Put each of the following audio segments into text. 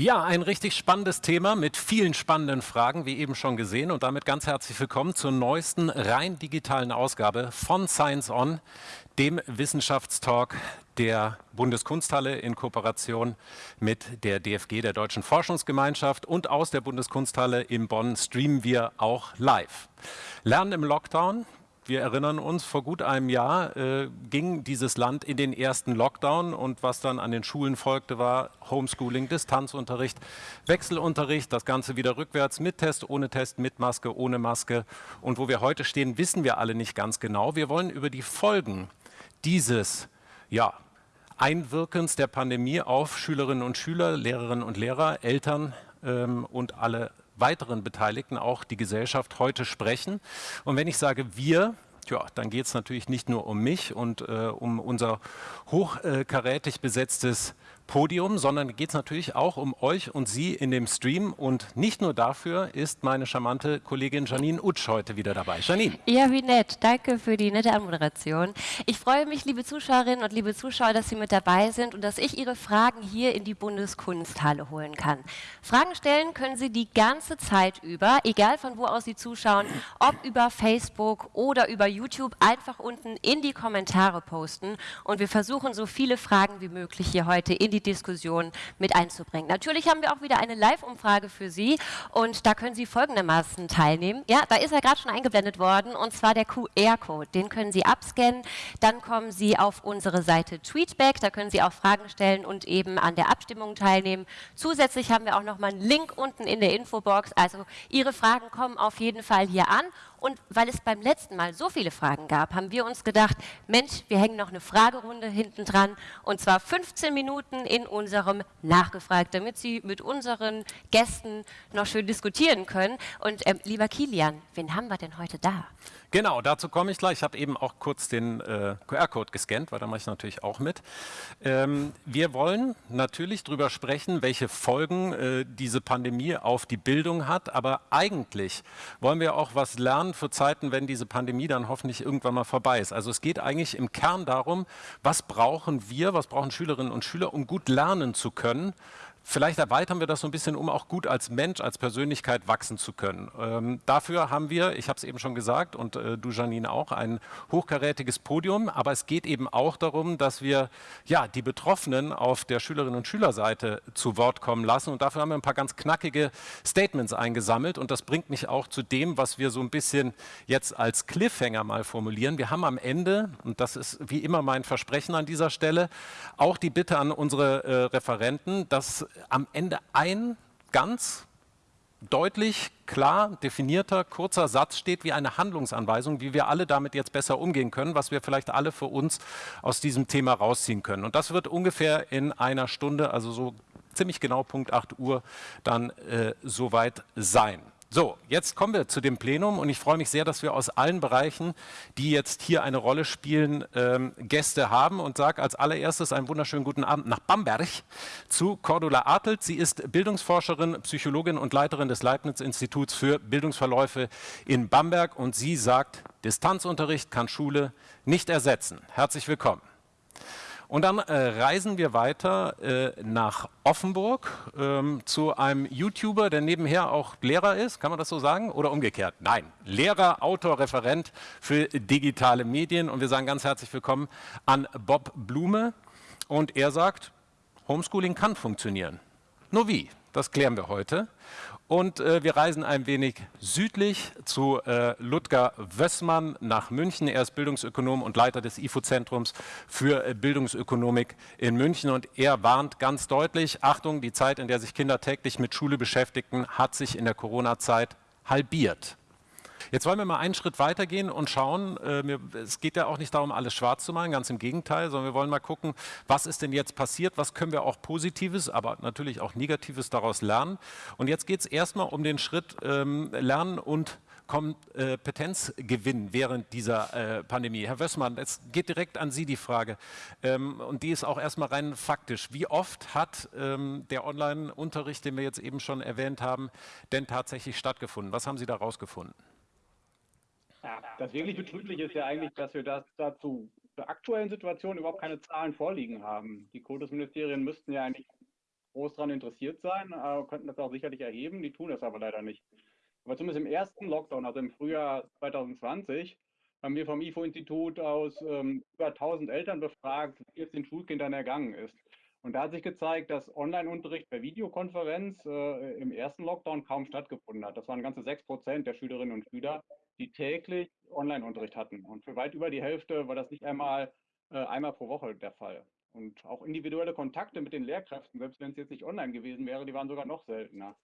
Ja, ein richtig spannendes Thema mit vielen spannenden Fragen, wie eben schon gesehen. Und damit ganz herzlich willkommen zur neuesten rein digitalen Ausgabe von Science On, dem Wissenschaftstalk der Bundeskunsthalle in Kooperation mit der DFG, der Deutschen Forschungsgemeinschaft. Und aus der Bundeskunsthalle in Bonn streamen wir auch live. Lernen im Lockdown, wir erinnern uns, vor gut einem Jahr äh, ging dieses Land in den ersten Lockdown und was dann an den Schulen folgte, war Homeschooling, Distanzunterricht, Wechselunterricht, das Ganze wieder rückwärts mit Test, ohne Test, mit Maske, ohne Maske. Und wo wir heute stehen, wissen wir alle nicht ganz genau. Wir wollen über die Folgen dieses ja, Einwirkens der Pandemie auf Schülerinnen und Schüler, Lehrerinnen und Lehrer, Eltern ähm, und alle weiteren Beteiligten, auch die Gesellschaft, heute sprechen. Und wenn ich sage wir, ja, dann geht es natürlich nicht nur um mich und äh, um unser hochkarätig besetztes Podium, sondern geht es natürlich auch um euch und Sie in dem Stream. Und nicht nur dafür ist meine charmante Kollegin Janine Utsch heute wieder dabei. Janine. Ja, wie nett. Danke für die nette Anmoderation. Ich freue mich, liebe Zuschauerinnen und liebe Zuschauer, dass Sie mit dabei sind und dass ich Ihre Fragen hier in die Bundeskunsthalle holen kann. Fragen stellen können Sie die ganze Zeit über, egal von wo aus Sie zuschauen, ob über Facebook oder über YouTube, einfach unten in die Kommentare posten. Und wir versuchen, so viele Fragen wie möglich hier heute in die die Diskussion mit einzubringen. Natürlich haben wir auch wieder eine Live-Umfrage für Sie und da können Sie folgendermaßen teilnehmen. Ja, da ist er gerade schon eingeblendet worden und zwar der QR-Code. Den können Sie abscannen, dann kommen Sie auf unsere Seite Tweetback, da können Sie auch Fragen stellen und eben an der Abstimmung teilnehmen. Zusätzlich haben wir auch noch mal einen Link unten in der Infobox, also Ihre Fragen kommen auf jeden Fall hier an und weil es beim letzten Mal so viele Fragen gab, haben wir uns gedacht, Mensch, wir hängen noch eine Fragerunde hinten dran und zwar 15 Minuten in unserem Nachgefragt, damit Sie mit unseren Gästen noch schön diskutieren können. Und ähm, lieber Kilian, wen haben wir denn heute da? Genau, dazu komme ich gleich. Ich habe eben auch kurz den äh, QR-Code gescannt, weil da mache ich natürlich auch mit. Ähm, wir wollen natürlich darüber sprechen, welche Folgen äh, diese Pandemie auf die Bildung hat, aber eigentlich wollen wir auch was lernen für Zeiten, wenn diese Pandemie dann hoffentlich irgendwann mal vorbei ist. Also es geht eigentlich im Kern darum, was brauchen wir, was brauchen Schülerinnen und Schüler, um gut lernen zu können Vielleicht erweitern wir das so ein bisschen, um auch gut als Mensch, als Persönlichkeit wachsen zu können. Ähm, dafür haben wir, ich habe es eben schon gesagt und äh, du Janine auch, ein hochkarätiges Podium. Aber es geht eben auch darum, dass wir ja, die Betroffenen auf der Schülerinnen- und Schülerseite zu Wort kommen lassen. Und dafür haben wir ein paar ganz knackige Statements eingesammelt. Und das bringt mich auch zu dem, was wir so ein bisschen jetzt als Cliffhanger mal formulieren. Wir haben am Ende, und das ist wie immer mein Versprechen an dieser Stelle, auch die Bitte an unsere äh, Referenten, dass am Ende ein ganz deutlich, klar definierter, kurzer Satz steht wie eine Handlungsanweisung, wie wir alle damit jetzt besser umgehen können, was wir vielleicht alle für uns aus diesem Thema rausziehen können. Und das wird ungefähr in einer Stunde, also so ziemlich genau Punkt 8 Uhr, dann äh, soweit sein. So, jetzt kommen wir zu dem Plenum und ich freue mich sehr, dass wir aus allen Bereichen, die jetzt hier eine Rolle spielen, ähm, Gäste haben und sage als allererstes einen wunderschönen guten Abend nach Bamberg zu Cordula Artelt. Sie ist Bildungsforscherin, Psychologin und Leiterin des Leibniz-Instituts für Bildungsverläufe in Bamberg und sie sagt, Distanzunterricht kann Schule nicht ersetzen. Herzlich willkommen. Und dann äh, reisen wir weiter äh, nach Offenburg ähm, zu einem YouTuber, der nebenher auch Lehrer ist, kann man das so sagen? Oder umgekehrt? Nein, Lehrer, Autor, Referent für digitale Medien. Und wir sagen ganz herzlich willkommen an Bob Blume. Und er sagt, Homeschooling kann funktionieren. Nur wie? Das klären wir heute. Und äh, wir reisen ein wenig südlich zu äh, Ludger Wössmann nach München. Er ist Bildungsökonom und Leiter des IFO-Zentrums für äh, Bildungsökonomik in München. Und er warnt ganz deutlich, Achtung, die Zeit, in der sich Kinder täglich mit Schule beschäftigten, hat sich in der Corona-Zeit halbiert. Jetzt wollen wir mal einen Schritt weitergehen und schauen, äh, es geht ja auch nicht darum, alles schwarz zu malen, ganz im Gegenteil, sondern wir wollen mal gucken, was ist denn jetzt passiert, was können wir auch Positives, aber natürlich auch Negatives daraus lernen. Und jetzt geht es erstmal um den Schritt ähm, Lernen und Kompetenzgewinn während dieser äh, Pandemie. Herr Wössmann, es geht direkt an Sie die Frage ähm, und die ist auch erstmal rein faktisch. Wie oft hat ähm, der Online-Unterricht, den wir jetzt eben schon erwähnt haben, denn tatsächlich stattgefunden? Was haben Sie da rausgefunden? Ja, das wirklich Betrübliche ist ja eigentlich, dass wir das dazu zur aktuellen Situation überhaupt keine Zahlen vorliegen haben. Die Kultusministerien müssten ja eigentlich groß daran interessiert sein, äh, könnten das auch sicherlich erheben, die tun das aber leider nicht. Aber zumindest im ersten Lockdown, also im Frühjahr 2020, haben wir vom IFO-Institut aus ähm, über 1000 Eltern befragt, wie es den Schulkindern ergangen ist. Und da hat sich gezeigt, dass Online-Unterricht per Videokonferenz äh, im ersten Lockdown kaum stattgefunden hat. Das waren ganze 6 Prozent der Schülerinnen und Schüler, die täglich Online-Unterricht hatten. Und für weit über die Hälfte war das nicht einmal äh, einmal pro Woche der Fall. Und auch individuelle Kontakte mit den Lehrkräften, selbst wenn es jetzt nicht online gewesen wäre, die waren sogar noch seltener.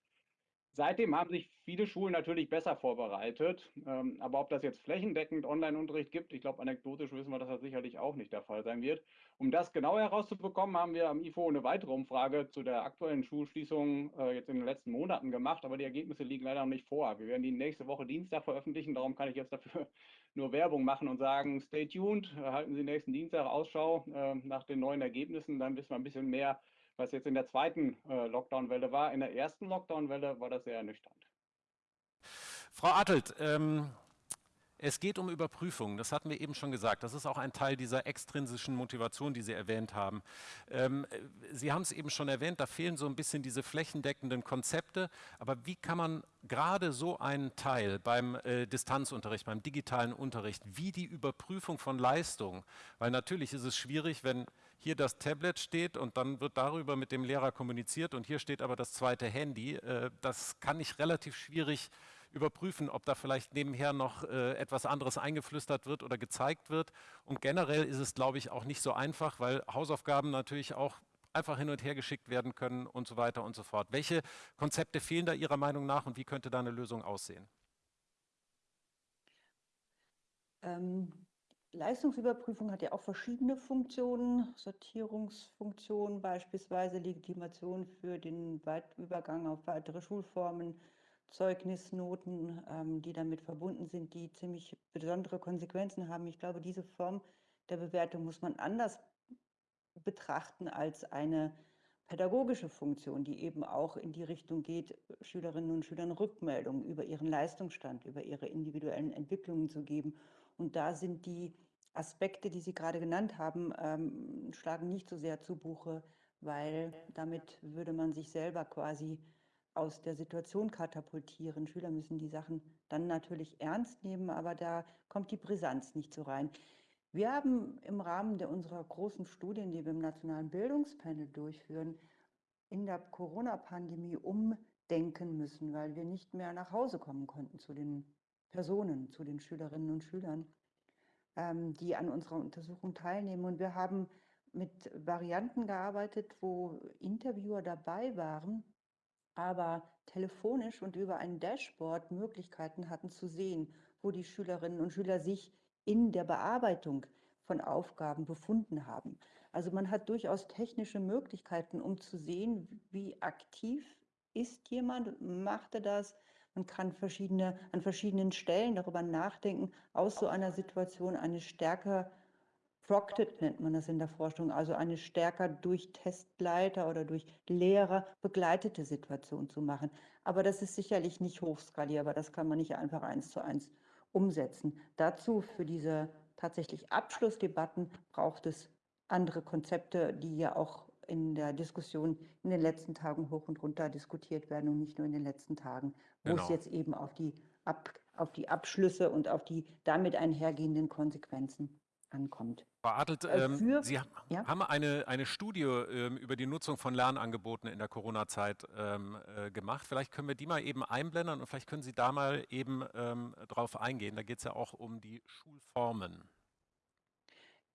Seitdem haben sich viele Schulen natürlich besser vorbereitet. Ähm, aber ob das jetzt flächendeckend Online-Unterricht gibt, ich glaube, anekdotisch wissen wir, dass das sicherlich auch nicht der Fall sein wird. Um das genau herauszubekommen, haben wir am IFO eine weitere Umfrage zu der aktuellen Schulschließung äh, jetzt in den letzten Monaten gemacht, aber die Ergebnisse liegen leider noch nicht vor. Wir werden die nächste Woche Dienstag veröffentlichen, darum kann ich jetzt dafür nur Werbung machen und sagen, stay tuned, halten Sie nächsten Dienstag Ausschau äh, nach den neuen Ergebnissen, dann wissen wir ein bisschen mehr, was jetzt in der zweiten äh, Lockdown-Welle war. In der ersten Lockdown-Welle war das sehr ernüchternd. Frau Attelt, ähm, es geht um Überprüfungen, das hatten wir eben schon gesagt. Das ist auch ein Teil dieser extrinsischen Motivation, die Sie erwähnt haben. Ähm, Sie haben es eben schon erwähnt, da fehlen so ein bisschen diese flächendeckenden Konzepte. Aber wie kann man gerade so einen Teil beim äh, Distanzunterricht, beim digitalen Unterricht, wie die Überprüfung von Leistung, weil natürlich ist es schwierig, wenn hier das Tablet steht und dann wird darüber mit dem Lehrer kommuniziert und hier steht aber das zweite Handy. Äh, das kann ich relativ schwierig überprüfen, ob da vielleicht nebenher noch äh, etwas anderes eingeflüstert wird oder gezeigt wird. Und generell ist es, glaube ich, auch nicht so einfach, weil Hausaufgaben natürlich auch einfach hin und her geschickt werden können und so weiter und so fort. Welche Konzepte fehlen da Ihrer Meinung nach und wie könnte da eine Lösung aussehen? Ähm, Leistungsüberprüfung hat ja auch verschiedene Funktionen, Sortierungsfunktionen beispielsweise, Legitimation für den Übergang auf weitere Schulformen, Zeugnisnoten, ähm, die damit verbunden sind, die ziemlich besondere Konsequenzen haben. Ich glaube, diese Form der Bewertung muss man anders betrachten als eine pädagogische Funktion, die eben auch in die Richtung geht, Schülerinnen und Schülern Rückmeldungen über ihren Leistungsstand, über ihre individuellen Entwicklungen zu geben. Und da sind die Aspekte, die Sie gerade genannt haben, ähm, schlagen nicht so sehr zu Buche, weil damit würde man sich selber quasi aus der Situation katapultieren. Schüler müssen die Sachen dann natürlich ernst nehmen, aber da kommt die Brisanz nicht so rein. Wir haben im Rahmen der unserer großen Studien, die wir im Nationalen Bildungspanel durchführen, in der Corona-Pandemie umdenken müssen, weil wir nicht mehr nach Hause kommen konnten zu den Personen, zu den Schülerinnen und Schülern, ähm, die an unserer Untersuchung teilnehmen. Und wir haben mit Varianten gearbeitet, wo Interviewer dabei waren, aber telefonisch und über ein Dashboard Möglichkeiten hatten zu sehen, wo die Schülerinnen und Schüler sich in der Bearbeitung von Aufgaben befunden haben. Also man hat durchaus technische Möglichkeiten, um zu sehen, wie aktiv ist jemand, macht er das. Man kann verschiedene, an verschiedenen Stellen darüber nachdenken, aus so einer Situation eine stärker Procted nennt man das in der Forschung, also eine stärker durch Testleiter oder durch Lehrer begleitete Situation zu machen. Aber das ist sicherlich nicht hochskalierbar, das kann man nicht einfach eins zu eins umsetzen. Dazu für diese tatsächlich Abschlussdebatten braucht es andere Konzepte, die ja auch in der Diskussion in den letzten Tagen hoch und runter diskutiert werden und nicht nur in den letzten Tagen, wo genau. es jetzt eben auf die, Ab, auf die Abschlüsse und auf die damit einhergehenden Konsequenzen ankommt. Frau Adelt, äh, ähm, für, Sie ja? haben eine, eine Studie ähm, über die Nutzung von Lernangeboten in der Corona-Zeit ähm, äh, gemacht. Vielleicht können wir die mal eben einblenden und vielleicht können Sie da mal eben ähm, drauf eingehen. Da geht es ja auch um die Schulformen.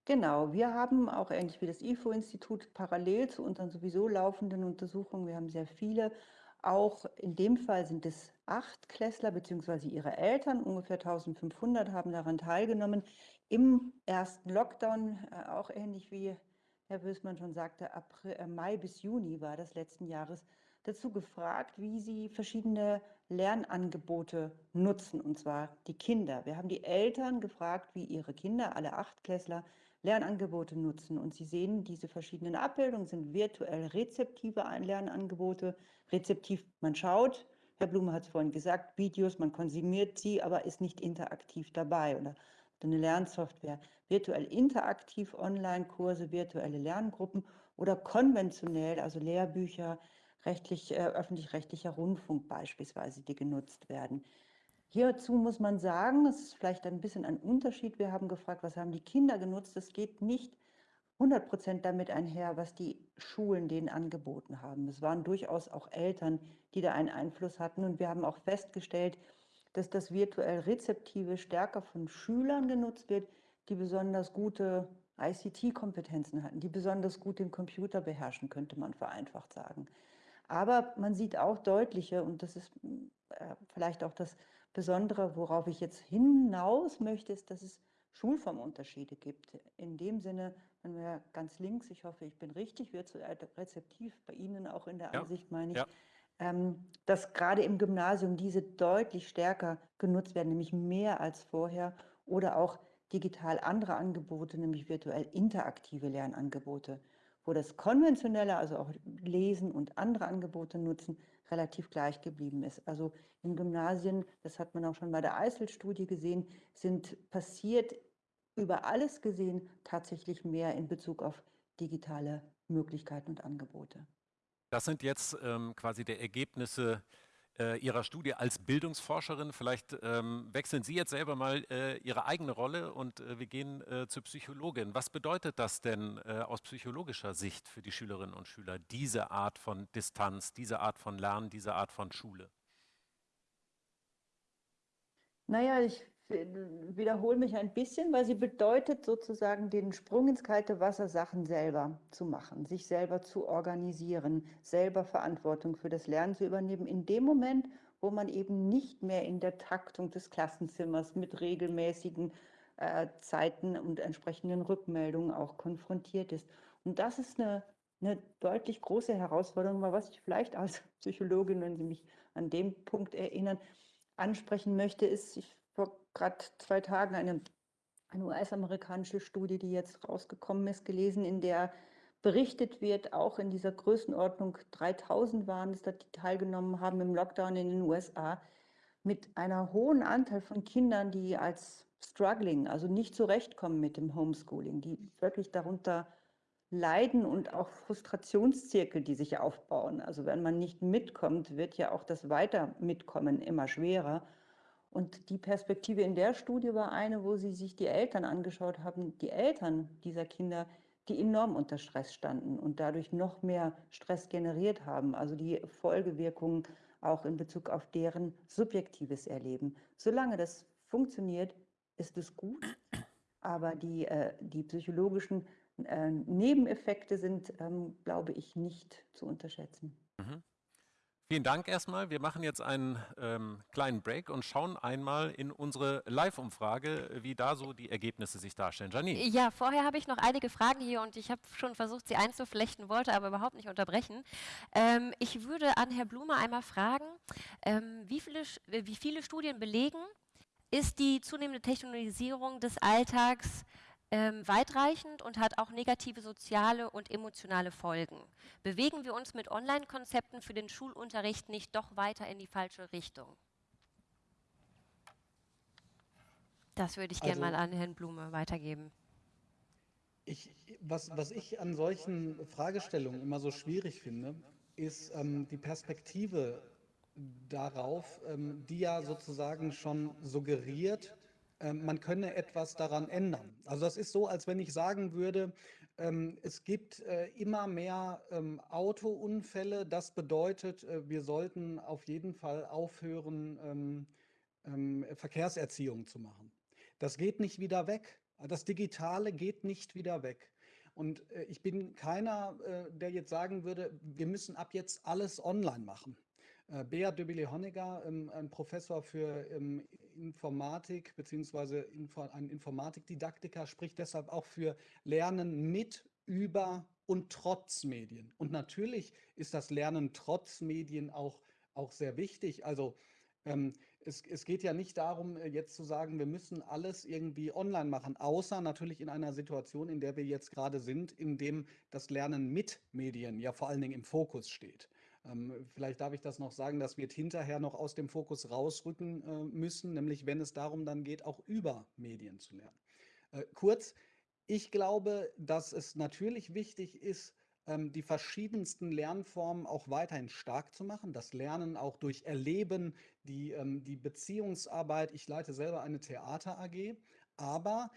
Genau, wir haben auch ähnlich wie das IFO-Institut parallel zu unseren sowieso laufenden Untersuchungen, wir haben sehr viele, auch in dem Fall sind es acht Klässler bzw. ihre Eltern, ungefähr 1500 haben daran teilgenommen, im ersten Lockdown, äh, auch ähnlich wie Herr Bösmann schon sagte, April, äh, Mai bis Juni war das letzten Jahres, dazu gefragt, wie sie verschiedene Lernangebote nutzen, und zwar die Kinder. Wir haben die Eltern gefragt, wie ihre Kinder, alle Achtklässler, Lernangebote nutzen. Und Sie sehen, diese verschiedenen Abbildungen sind virtuell rezeptive Lernangebote. Rezeptiv, man schaut, Herr Blume hat es vorhin gesagt, Videos, man konsumiert sie, aber ist nicht interaktiv dabei. Oder eine Lernsoftware, virtuell interaktiv Online-Kurse, virtuelle Lerngruppen oder konventionell, also Lehrbücher, rechtlich, äh, öffentlich-rechtlicher Rundfunk beispielsweise, die genutzt werden. Hierzu muss man sagen, es ist vielleicht ein bisschen ein Unterschied. Wir haben gefragt, was haben die Kinder genutzt? Es geht nicht 100 Prozent damit einher, was die Schulen denen angeboten haben. Es waren durchaus auch Eltern, die da einen Einfluss hatten. Und wir haben auch festgestellt, dass das virtuell Rezeptive stärker von Schülern genutzt wird, die besonders gute ICT-Kompetenzen hatten, die besonders gut den Computer beherrschen, könnte man vereinfacht sagen. Aber man sieht auch deutliche, und das ist äh, vielleicht auch das Besondere, worauf ich jetzt hinaus möchte, ist, dass es Schulformunterschiede gibt. In dem Sinne, wenn wir ganz links, ich hoffe, ich bin richtig, virtuell rezeptiv, bei Ihnen auch in der ja. Ansicht, meine ich, ja. Ähm, dass gerade im Gymnasium diese deutlich stärker genutzt werden, nämlich mehr als vorher oder auch digital andere Angebote, nämlich virtuell interaktive Lernangebote, wo das konventionelle, also auch Lesen und andere Angebote nutzen, relativ gleich geblieben ist. Also in Gymnasien, das hat man auch schon bei der Eisel-Studie gesehen, sind passiert über alles gesehen tatsächlich mehr in Bezug auf digitale Möglichkeiten und Angebote. Das sind jetzt ähm, quasi die Ergebnisse äh, Ihrer Studie als Bildungsforscherin. Vielleicht ähm, wechseln Sie jetzt selber mal äh, Ihre eigene Rolle und äh, wir gehen äh, zur Psychologin. Was bedeutet das denn äh, aus psychologischer Sicht für die Schülerinnen und Schüler, diese Art von Distanz, diese Art von Lernen, diese Art von Schule? Naja, ich wiederhole mich ein bisschen, weil sie bedeutet sozusagen den Sprung ins kalte Wasser, Sachen selber zu machen, sich selber zu organisieren, selber Verantwortung für das Lernen zu übernehmen, in dem Moment, wo man eben nicht mehr in der Taktung des Klassenzimmers mit regelmäßigen äh, Zeiten und entsprechenden Rückmeldungen auch konfrontiert ist. Und das ist eine, eine deutlich große Herausforderung, weil was ich vielleicht als Psychologin, wenn Sie mich an dem Punkt erinnern, ansprechen möchte, ist, ich gerade zwei Tagen eine, eine US-amerikanische Studie, die jetzt rausgekommen ist, gelesen, in der berichtet wird, auch in dieser Größenordnung 3000 waren es, die teilgenommen haben im Lockdown in den USA, mit einer hohen Anteil von Kindern, die als struggling, also nicht zurechtkommen mit dem Homeschooling, die wirklich darunter leiden und auch Frustrationszirkel, die sich aufbauen. Also wenn man nicht mitkommt, wird ja auch das Weiter-Mitkommen immer schwerer. Und die Perspektive in der Studie war eine, wo sie sich die Eltern angeschaut haben, die Eltern dieser Kinder, die enorm unter Stress standen und dadurch noch mehr Stress generiert haben. Also die Folgewirkungen auch in Bezug auf deren subjektives Erleben. Solange das funktioniert, ist es gut, aber die, äh, die psychologischen äh, Nebeneffekte sind, ähm, glaube ich, nicht zu unterschätzen. Vielen Dank erstmal. Wir machen jetzt einen ähm, kleinen Break und schauen einmal in unsere Live-Umfrage, wie da so die Ergebnisse sich darstellen. Janine. Ja, vorher habe ich noch einige Fragen hier und ich habe schon versucht, sie einzuflechten, wollte aber überhaupt nicht unterbrechen. Ähm, ich würde an Herr Blume einmal fragen, ähm, wie, viele, wie viele Studien belegen, ist die zunehmende Technologisierung des Alltags ähm, weitreichend und hat auch negative soziale und emotionale Folgen. Bewegen wir uns mit Online-Konzepten für den Schulunterricht nicht doch weiter in die falsche Richtung? Das würde ich gerne also, mal an Herrn Blume weitergeben. Ich, was, was ich an solchen Fragestellungen immer so schwierig finde, ist ähm, die Perspektive darauf, ähm, die ja sozusagen schon suggeriert, man könne etwas daran ändern. Also das ist so, als wenn ich sagen würde, ähm, es gibt äh, immer mehr ähm, Autounfälle. Das bedeutet, äh, wir sollten auf jeden Fall aufhören, Verkehrserziehung zu machen. Das geht nicht wieder weg. Das Digitale geht nicht wieder weg. Und äh, ich bin keiner, der jetzt sagen würde, wir müssen ab jetzt alles online machen. Äh, Bea Döbele-Honegger, ähm, ein Professor für ähm, Informatik bzw. ein Informatikdidaktiker, spricht deshalb auch für Lernen mit, über und trotz Medien. Und natürlich ist das Lernen trotz Medien auch, auch sehr wichtig. Also ähm, es, es, geht ja nicht darum, äh, jetzt zu sagen, wir müssen alles irgendwie online machen, außer natürlich in einer Situation, in der wir jetzt gerade sind, in dem das Lernen mit Medien ja vor allen Dingen im Fokus steht. Ähm, vielleicht darf ich das noch sagen, das wird hinterher noch aus dem Fokus rausrücken äh, müssen, nämlich wenn es darum dann geht, auch über Medien zu lernen. Äh, kurz, ich glaube, dass es natürlich wichtig ist, ähm, die verschiedensten Lernformen auch weiterhin stark zu machen. Das Lernen auch durch Erleben, die, ähm, die Beziehungsarbeit. Ich leite selber eine Theater AG, aber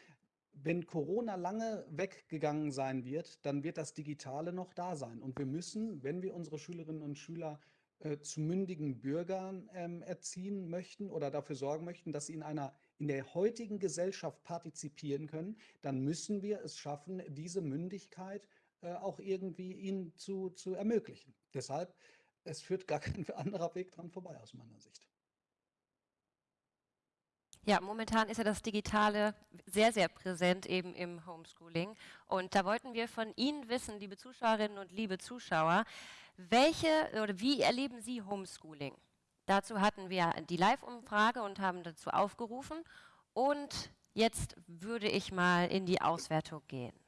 wenn Corona lange weggegangen sein wird, dann wird das Digitale noch da sein. Und wir müssen, wenn wir unsere Schülerinnen und Schüler äh, zu mündigen Bürgern ähm, erziehen möchten oder dafür sorgen möchten, dass sie in einer in der heutigen Gesellschaft partizipieren können, dann müssen wir es schaffen, diese Mündigkeit äh, auch irgendwie ihnen zu, zu ermöglichen. Deshalb, es führt gar kein anderer Weg dran vorbei aus meiner Sicht. Ja, momentan ist ja das Digitale sehr, sehr präsent eben im Homeschooling. Und da wollten wir von Ihnen wissen, liebe Zuschauerinnen und liebe Zuschauer, welche oder wie erleben Sie Homeschooling? Dazu hatten wir die Live-Umfrage und haben dazu aufgerufen. Und jetzt würde ich mal in die Auswertung gehen.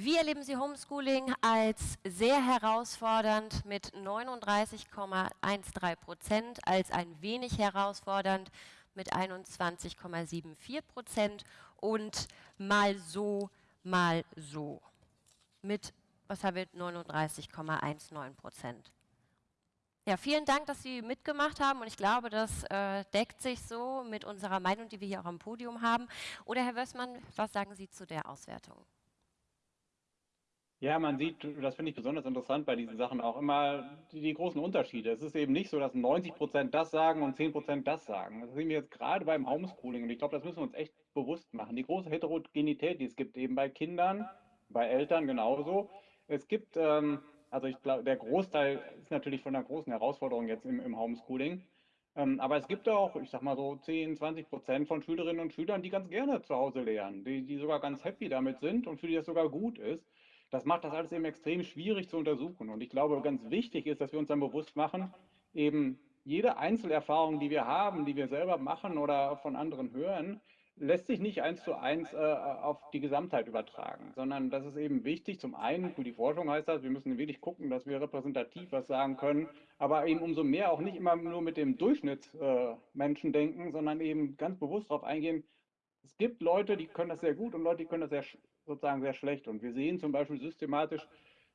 Wie erleben Sie Homeschooling als sehr herausfordernd mit 39,13 Prozent, als ein wenig herausfordernd mit 21,74 Prozent und mal so, mal so mit, was haben wir, 39,19 Prozent. Ja, vielen Dank, dass Sie mitgemacht haben und ich glaube, das äh, deckt sich so mit unserer Meinung, die wir hier auch am Podium haben. Oder Herr Wössmann, was sagen Sie zu der Auswertung? Ja, man sieht, das finde ich besonders interessant bei diesen Sachen auch immer die, die großen Unterschiede. Es ist eben nicht so, dass 90 Prozent das sagen und 10 Prozent das sagen. Das sehen wir jetzt gerade beim Homeschooling und ich glaube, das müssen wir uns echt bewusst machen. Die große Heterogenität, die es gibt eben bei Kindern, bei Eltern genauso. Es gibt, ähm, also ich glaube, der Großteil ist natürlich von einer großen Herausforderung jetzt im, im Homeschooling. Ähm, aber es gibt auch, ich sag mal so 10, 20 Prozent von Schülerinnen und Schülern, die ganz gerne zu Hause lernen, die, die sogar ganz happy damit sind und für die das sogar gut ist. Das macht das alles eben extrem schwierig zu untersuchen. Und ich glaube, ganz wichtig ist, dass wir uns dann bewusst machen, eben jede Einzelerfahrung, die wir haben, die wir selber machen oder von anderen hören, lässt sich nicht eins zu eins äh, auf die Gesamtheit übertragen, sondern das ist eben wichtig. Zum einen, für die Forschung heißt das, wir müssen wirklich gucken, dass wir repräsentativ was sagen können, aber eben umso mehr auch nicht immer nur mit dem Durchschnittsmenschen äh, denken, sondern eben ganz bewusst darauf eingehen, es gibt Leute, die können das sehr gut und Leute, die können das sehr sozusagen sehr schlecht. Und wir sehen zum Beispiel systematisch,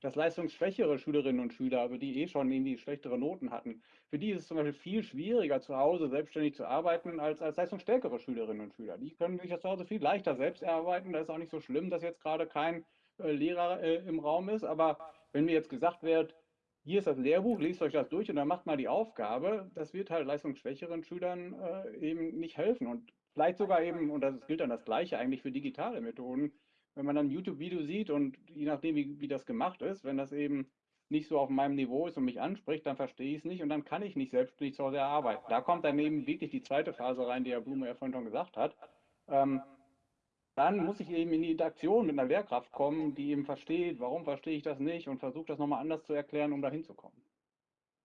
dass leistungsschwächere Schülerinnen und Schüler, also die eh schon irgendwie schlechtere Noten hatten, für die ist es zum Beispiel viel schwieriger, zu Hause selbstständig zu arbeiten, als, als leistungsstärkere Schülerinnen und Schüler. Die können sich das zu Hause viel leichter selbst erarbeiten. Da ist auch nicht so schlimm, dass jetzt gerade kein äh, Lehrer äh, im Raum ist. Aber wenn mir jetzt gesagt wird, hier ist das Lehrbuch, lest euch das durch und dann macht mal die Aufgabe, das wird halt leistungsschwächeren Schülern äh, eben nicht helfen. Und vielleicht sogar eben, und das gilt dann das Gleiche eigentlich für digitale Methoden, wenn man dann ein YouTube-Video sieht und je nachdem, wie, wie das gemacht ist, wenn das eben nicht so auf meinem Niveau ist und mich anspricht, dann verstehe ich es nicht und dann kann ich nicht selbstständig zu Hause arbeiten. Da kommt dann eben wirklich die zweite Phase rein, die Herr Blume ja vorhin schon gesagt hat. Ähm, dann muss ich eben in die Interaktion mit einer Lehrkraft kommen, die eben versteht, warum verstehe ich das nicht und versucht das nochmal anders zu erklären, um da hinzukommen.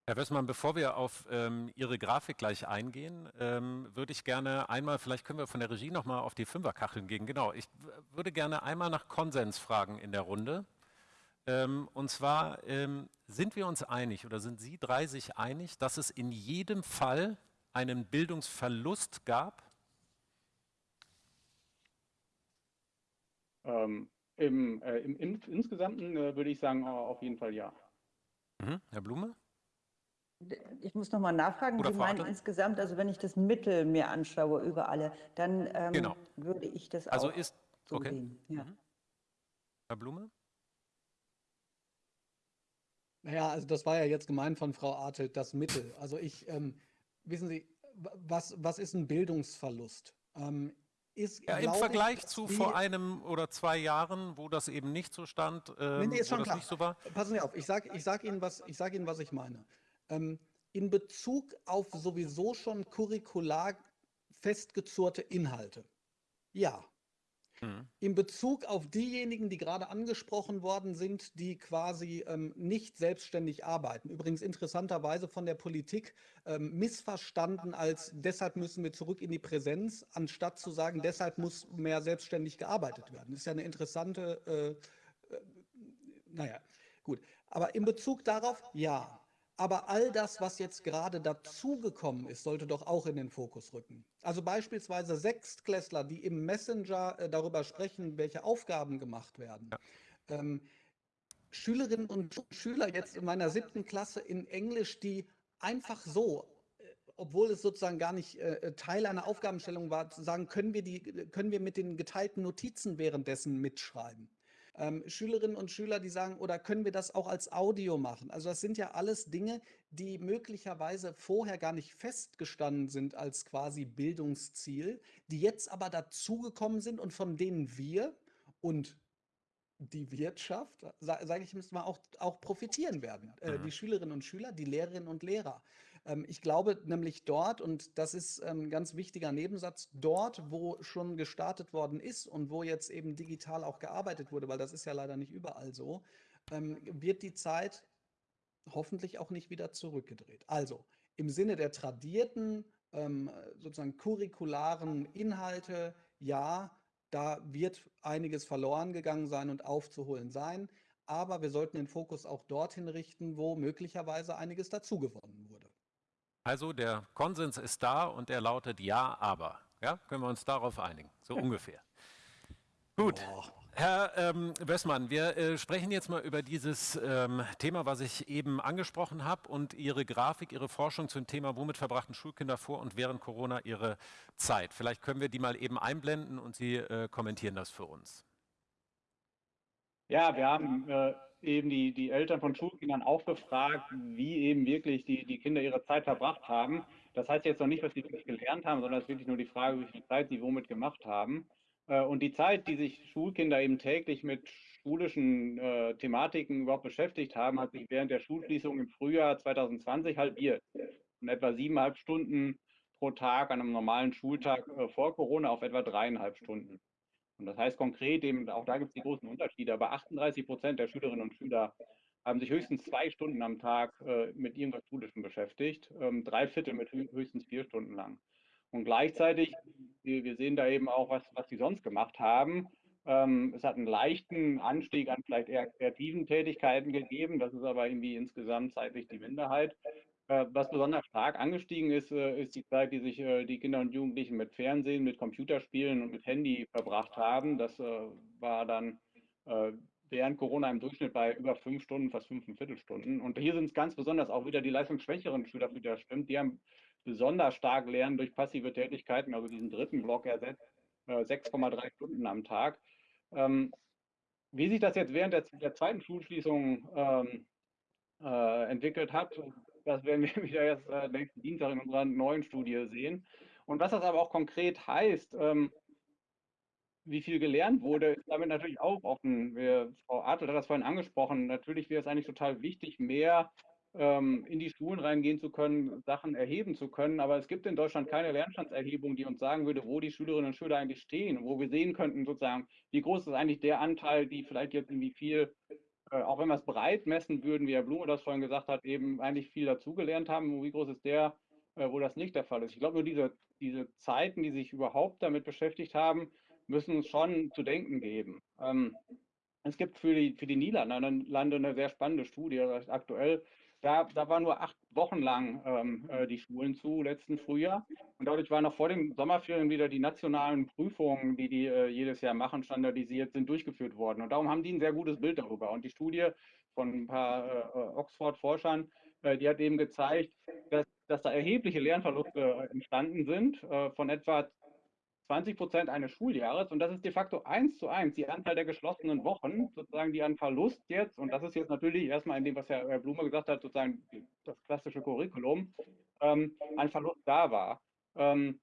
Herr Wessmann, bevor wir auf ähm, Ihre Grafik gleich eingehen, ähm, würde ich gerne einmal, vielleicht können wir von der Regie nochmal auf die Fünferkacheln gehen. Genau, ich würde gerne einmal nach Konsens fragen in der Runde. Ähm, und zwar, ähm, sind wir uns einig oder sind Sie drei sich einig, dass es in jedem Fall einen Bildungsverlust gab? Ähm, im, äh, im, im, Insgesamten äh, würde ich sagen, auf jeden Fall ja. Mhm. Herr Blume? Ich muss nochmal nachfragen, Oder Sie meinen insgesamt, also wenn ich das Mittel mir anschaue über alle, dann ähm, genau. würde ich das also auch ist, so okay. sehen. Ja. Mhm. Herr Blume? Naja, also das war ja jetzt gemeint von Frau Artelt, das Mittel. Also ich, ähm, wissen Sie, was, was ist ein Bildungsverlust? Ähm, ist, ja, Im Vergleich ich, zu vor einem oder zwei Jahren, wo das eben nicht so stand, ähm, nee, ist schon klar. das nicht so war. Passen Sie auf, ich sage ich sag Ihnen, was, sag Ihnen, was ich meine. Ähm, in Bezug auf sowieso schon curricular festgezurrte Inhalte. Ja. Mhm. In Bezug auf diejenigen, die gerade angesprochen worden sind, die quasi ähm, nicht selbstständig arbeiten. Übrigens interessanterweise von der Politik ähm, missverstanden als deshalb müssen wir zurück in die Präsenz, anstatt zu sagen, deshalb muss mehr selbstständig gearbeitet werden. Das ist ja eine interessante, äh, äh, naja, gut. Aber in Bezug darauf, ja. Aber all das, was jetzt gerade dazugekommen ist, sollte doch auch in den Fokus rücken. Also beispielsweise Sechstklässler, die im Messenger äh, darüber sprechen, welche Aufgaben gemacht werden. Ja. ähm, Schülerinnen und Schüler jetzt in meiner siebten Klasse in Englisch, die einfach so, äh, obwohl es sozusagen gar nicht äh, Teil einer Aufgabenstellung war, zu sagen, können wir, die, können wir mit den geteilten Notizen währenddessen mitschreiben. Ähm, Schülerinnen und Schüler, die sagen, oder können wir das auch als Audio machen? Also das sind ja alles Dinge, die möglicherweise vorher gar nicht festgestanden sind als quasi Bildungsziel, die jetzt aber dazugekommen sind und von denen wir und die Wirtschaft, sage ich mal, auch, auch profitieren werden. Äh, mhm. Die Schülerinnen und Schüler, die Lehrerinnen und Lehrer. Ähm, ich glaube nämlich dort, und das ist ein ähm, ganz wichtiger Nebensatz, dort, wo schon gestartet worden ist und wo jetzt eben digital auch gearbeitet wurde, weil das ist ja leider nicht überall so, ähm, wird die Zeit hoffentlich auch nicht wieder zurückgedreht. Also im Sinne der tradierten, sozusagen curricularen Inhalte, ja, da wird einiges verloren gegangen sein und aufzuholen sein. Aber wir sollten den Fokus auch dorthin richten, wo möglicherweise einiges dazugewonnen wurde. Also der Konsens ist da und er lautet Ja, aber. Ja, können wir uns darauf einigen, so ungefähr. Gut. Boah. Herr ähm, Wössmann, wir äh, sprechen jetzt mal über dieses ähm, Thema, was ich eben angesprochen habe und Ihre Grafik, Ihre Forschung zum Thema, womit verbrachten Schulkinder vor und während Corona ihre Zeit. Vielleicht können wir die mal eben einblenden und Sie äh, kommentieren das für uns. Ja, wir haben äh, eben die, die Eltern von Schulkindern auch befragt, wie eben wirklich die, die Kinder ihre Zeit verbracht haben. Das heißt jetzt noch nicht, was sie wirklich gelernt haben, sondern es ist wirklich nur die Frage, wie viel Zeit sie womit gemacht haben. Äh, und die Zeit, die sich Schulkinder eben täglich mit schulischen äh, Thematiken überhaupt beschäftigt haben, hat sich während der Schulschließung im Frühjahr 2020 halbiert. Von etwa siebeneinhalb Stunden pro Tag an einem normalen Schultag äh, vor Corona auf etwa dreieinhalb Stunden. Und das heißt konkret, eben, auch da gibt es die großen Unterschiede, aber 38 Prozent der Schülerinnen und Schüler haben sich höchstens zwei Stunden am Tag äh, mit irgendwas Schulischem beschäftigt, ähm, drei Viertel mit höchstens vier Stunden lang. Und gleichzeitig, wir, wir sehen da eben auch, was, was die sonst gemacht haben. Ähm, es hat einen leichten Anstieg an vielleicht eher kreativen Tätigkeiten gegeben. Das ist aber irgendwie insgesamt zeitlich die Minderheit. Äh, was besonders stark angestiegen ist, äh, ist die Zeit, die sich äh, die Kinder und Jugendlichen mit Fernsehen, mit Computerspielen und mit Handy verbracht haben. Das war dann äh, während Corona im Durchschnitt bei über fünf Stunden, fast fünf Viertelstunden. Und hier sind es ganz besonders auch wieder die leistungsschwächeren Schüler, für die das stimmt. Die haben besonders stark lernen durch passive Tätigkeiten, also diesen dritten Block ersetzt, 6,3 äh, Stunden am Tag. Ähm, wie sich das jetzt während der, der zweiten Schulschließung ähm, äh, entwickelt hat, das werden wir wieder erst äh, nächsten Dienstag in unserer neuen Studie sehen. Und was das aber auch konkret heißt, ähm, wie viel gelernt wurde, ist damit natürlich auch offen. Wir, Frau Adel hat das vorhin angesprochen. Natürlich wäre es eigentlich total wichtig, mehr ähm, in die Schulen reingehen zu können, Sachen erheben zu können. Aber es gibt in Deutschland keine Lernstandserhebung, die uns sagen würde, wo die Schülerinnen und Schüler eigentlich stehen, wo wir sehen könnten, sozusagen, wie groß ist eigentlich der Anteil, die vielleicht jetzt irgendwie viel, äh, auch wenn wir es breit messen würden, wie Herr Blume das vorhin gesagt hat, eben eigentlich viel dazugelernt haben. Wie groß ist der, äh, wo das nicht der Fall ist? Ich glaube, nur diese, diese Zeiten, die sich überhaupt damit beschäftigt haben, müssen uns schon zu denken geben. Ähm, es gibt für die, für die Niederlande eine sehr spannende Studie, aktuell da, da waren nur acht Wochen lang ähm, äh, die Schulen zu, letzten Frühjahr. Und dadurch waren noch vor den Sommerferien wieder die nationalen Prüfungen, die die äh, jedes Jahr machen, standardisiert sind, durchgeführt worden. Und darum haben die ein sehr gutes Bild darüber. Und die Studie von ein paar äh, Oxford-Forschern, äh, die hat eben gezeigt, dass, dass da erhebliche Lernverluste äh, entstanden sind, äh, von etwa 20 Prozent eines Schuljahres und das ist de facto eins zu eins die Anzahl der geschlossenen Wochen, sozusagen die an Verlust jetzt, und das ist jetzt natürlich erstmal in dem, was Herr Blume gesagt hat, sozusagen das klassische Curriculum, ähm, ein Verlust da war. Ähm,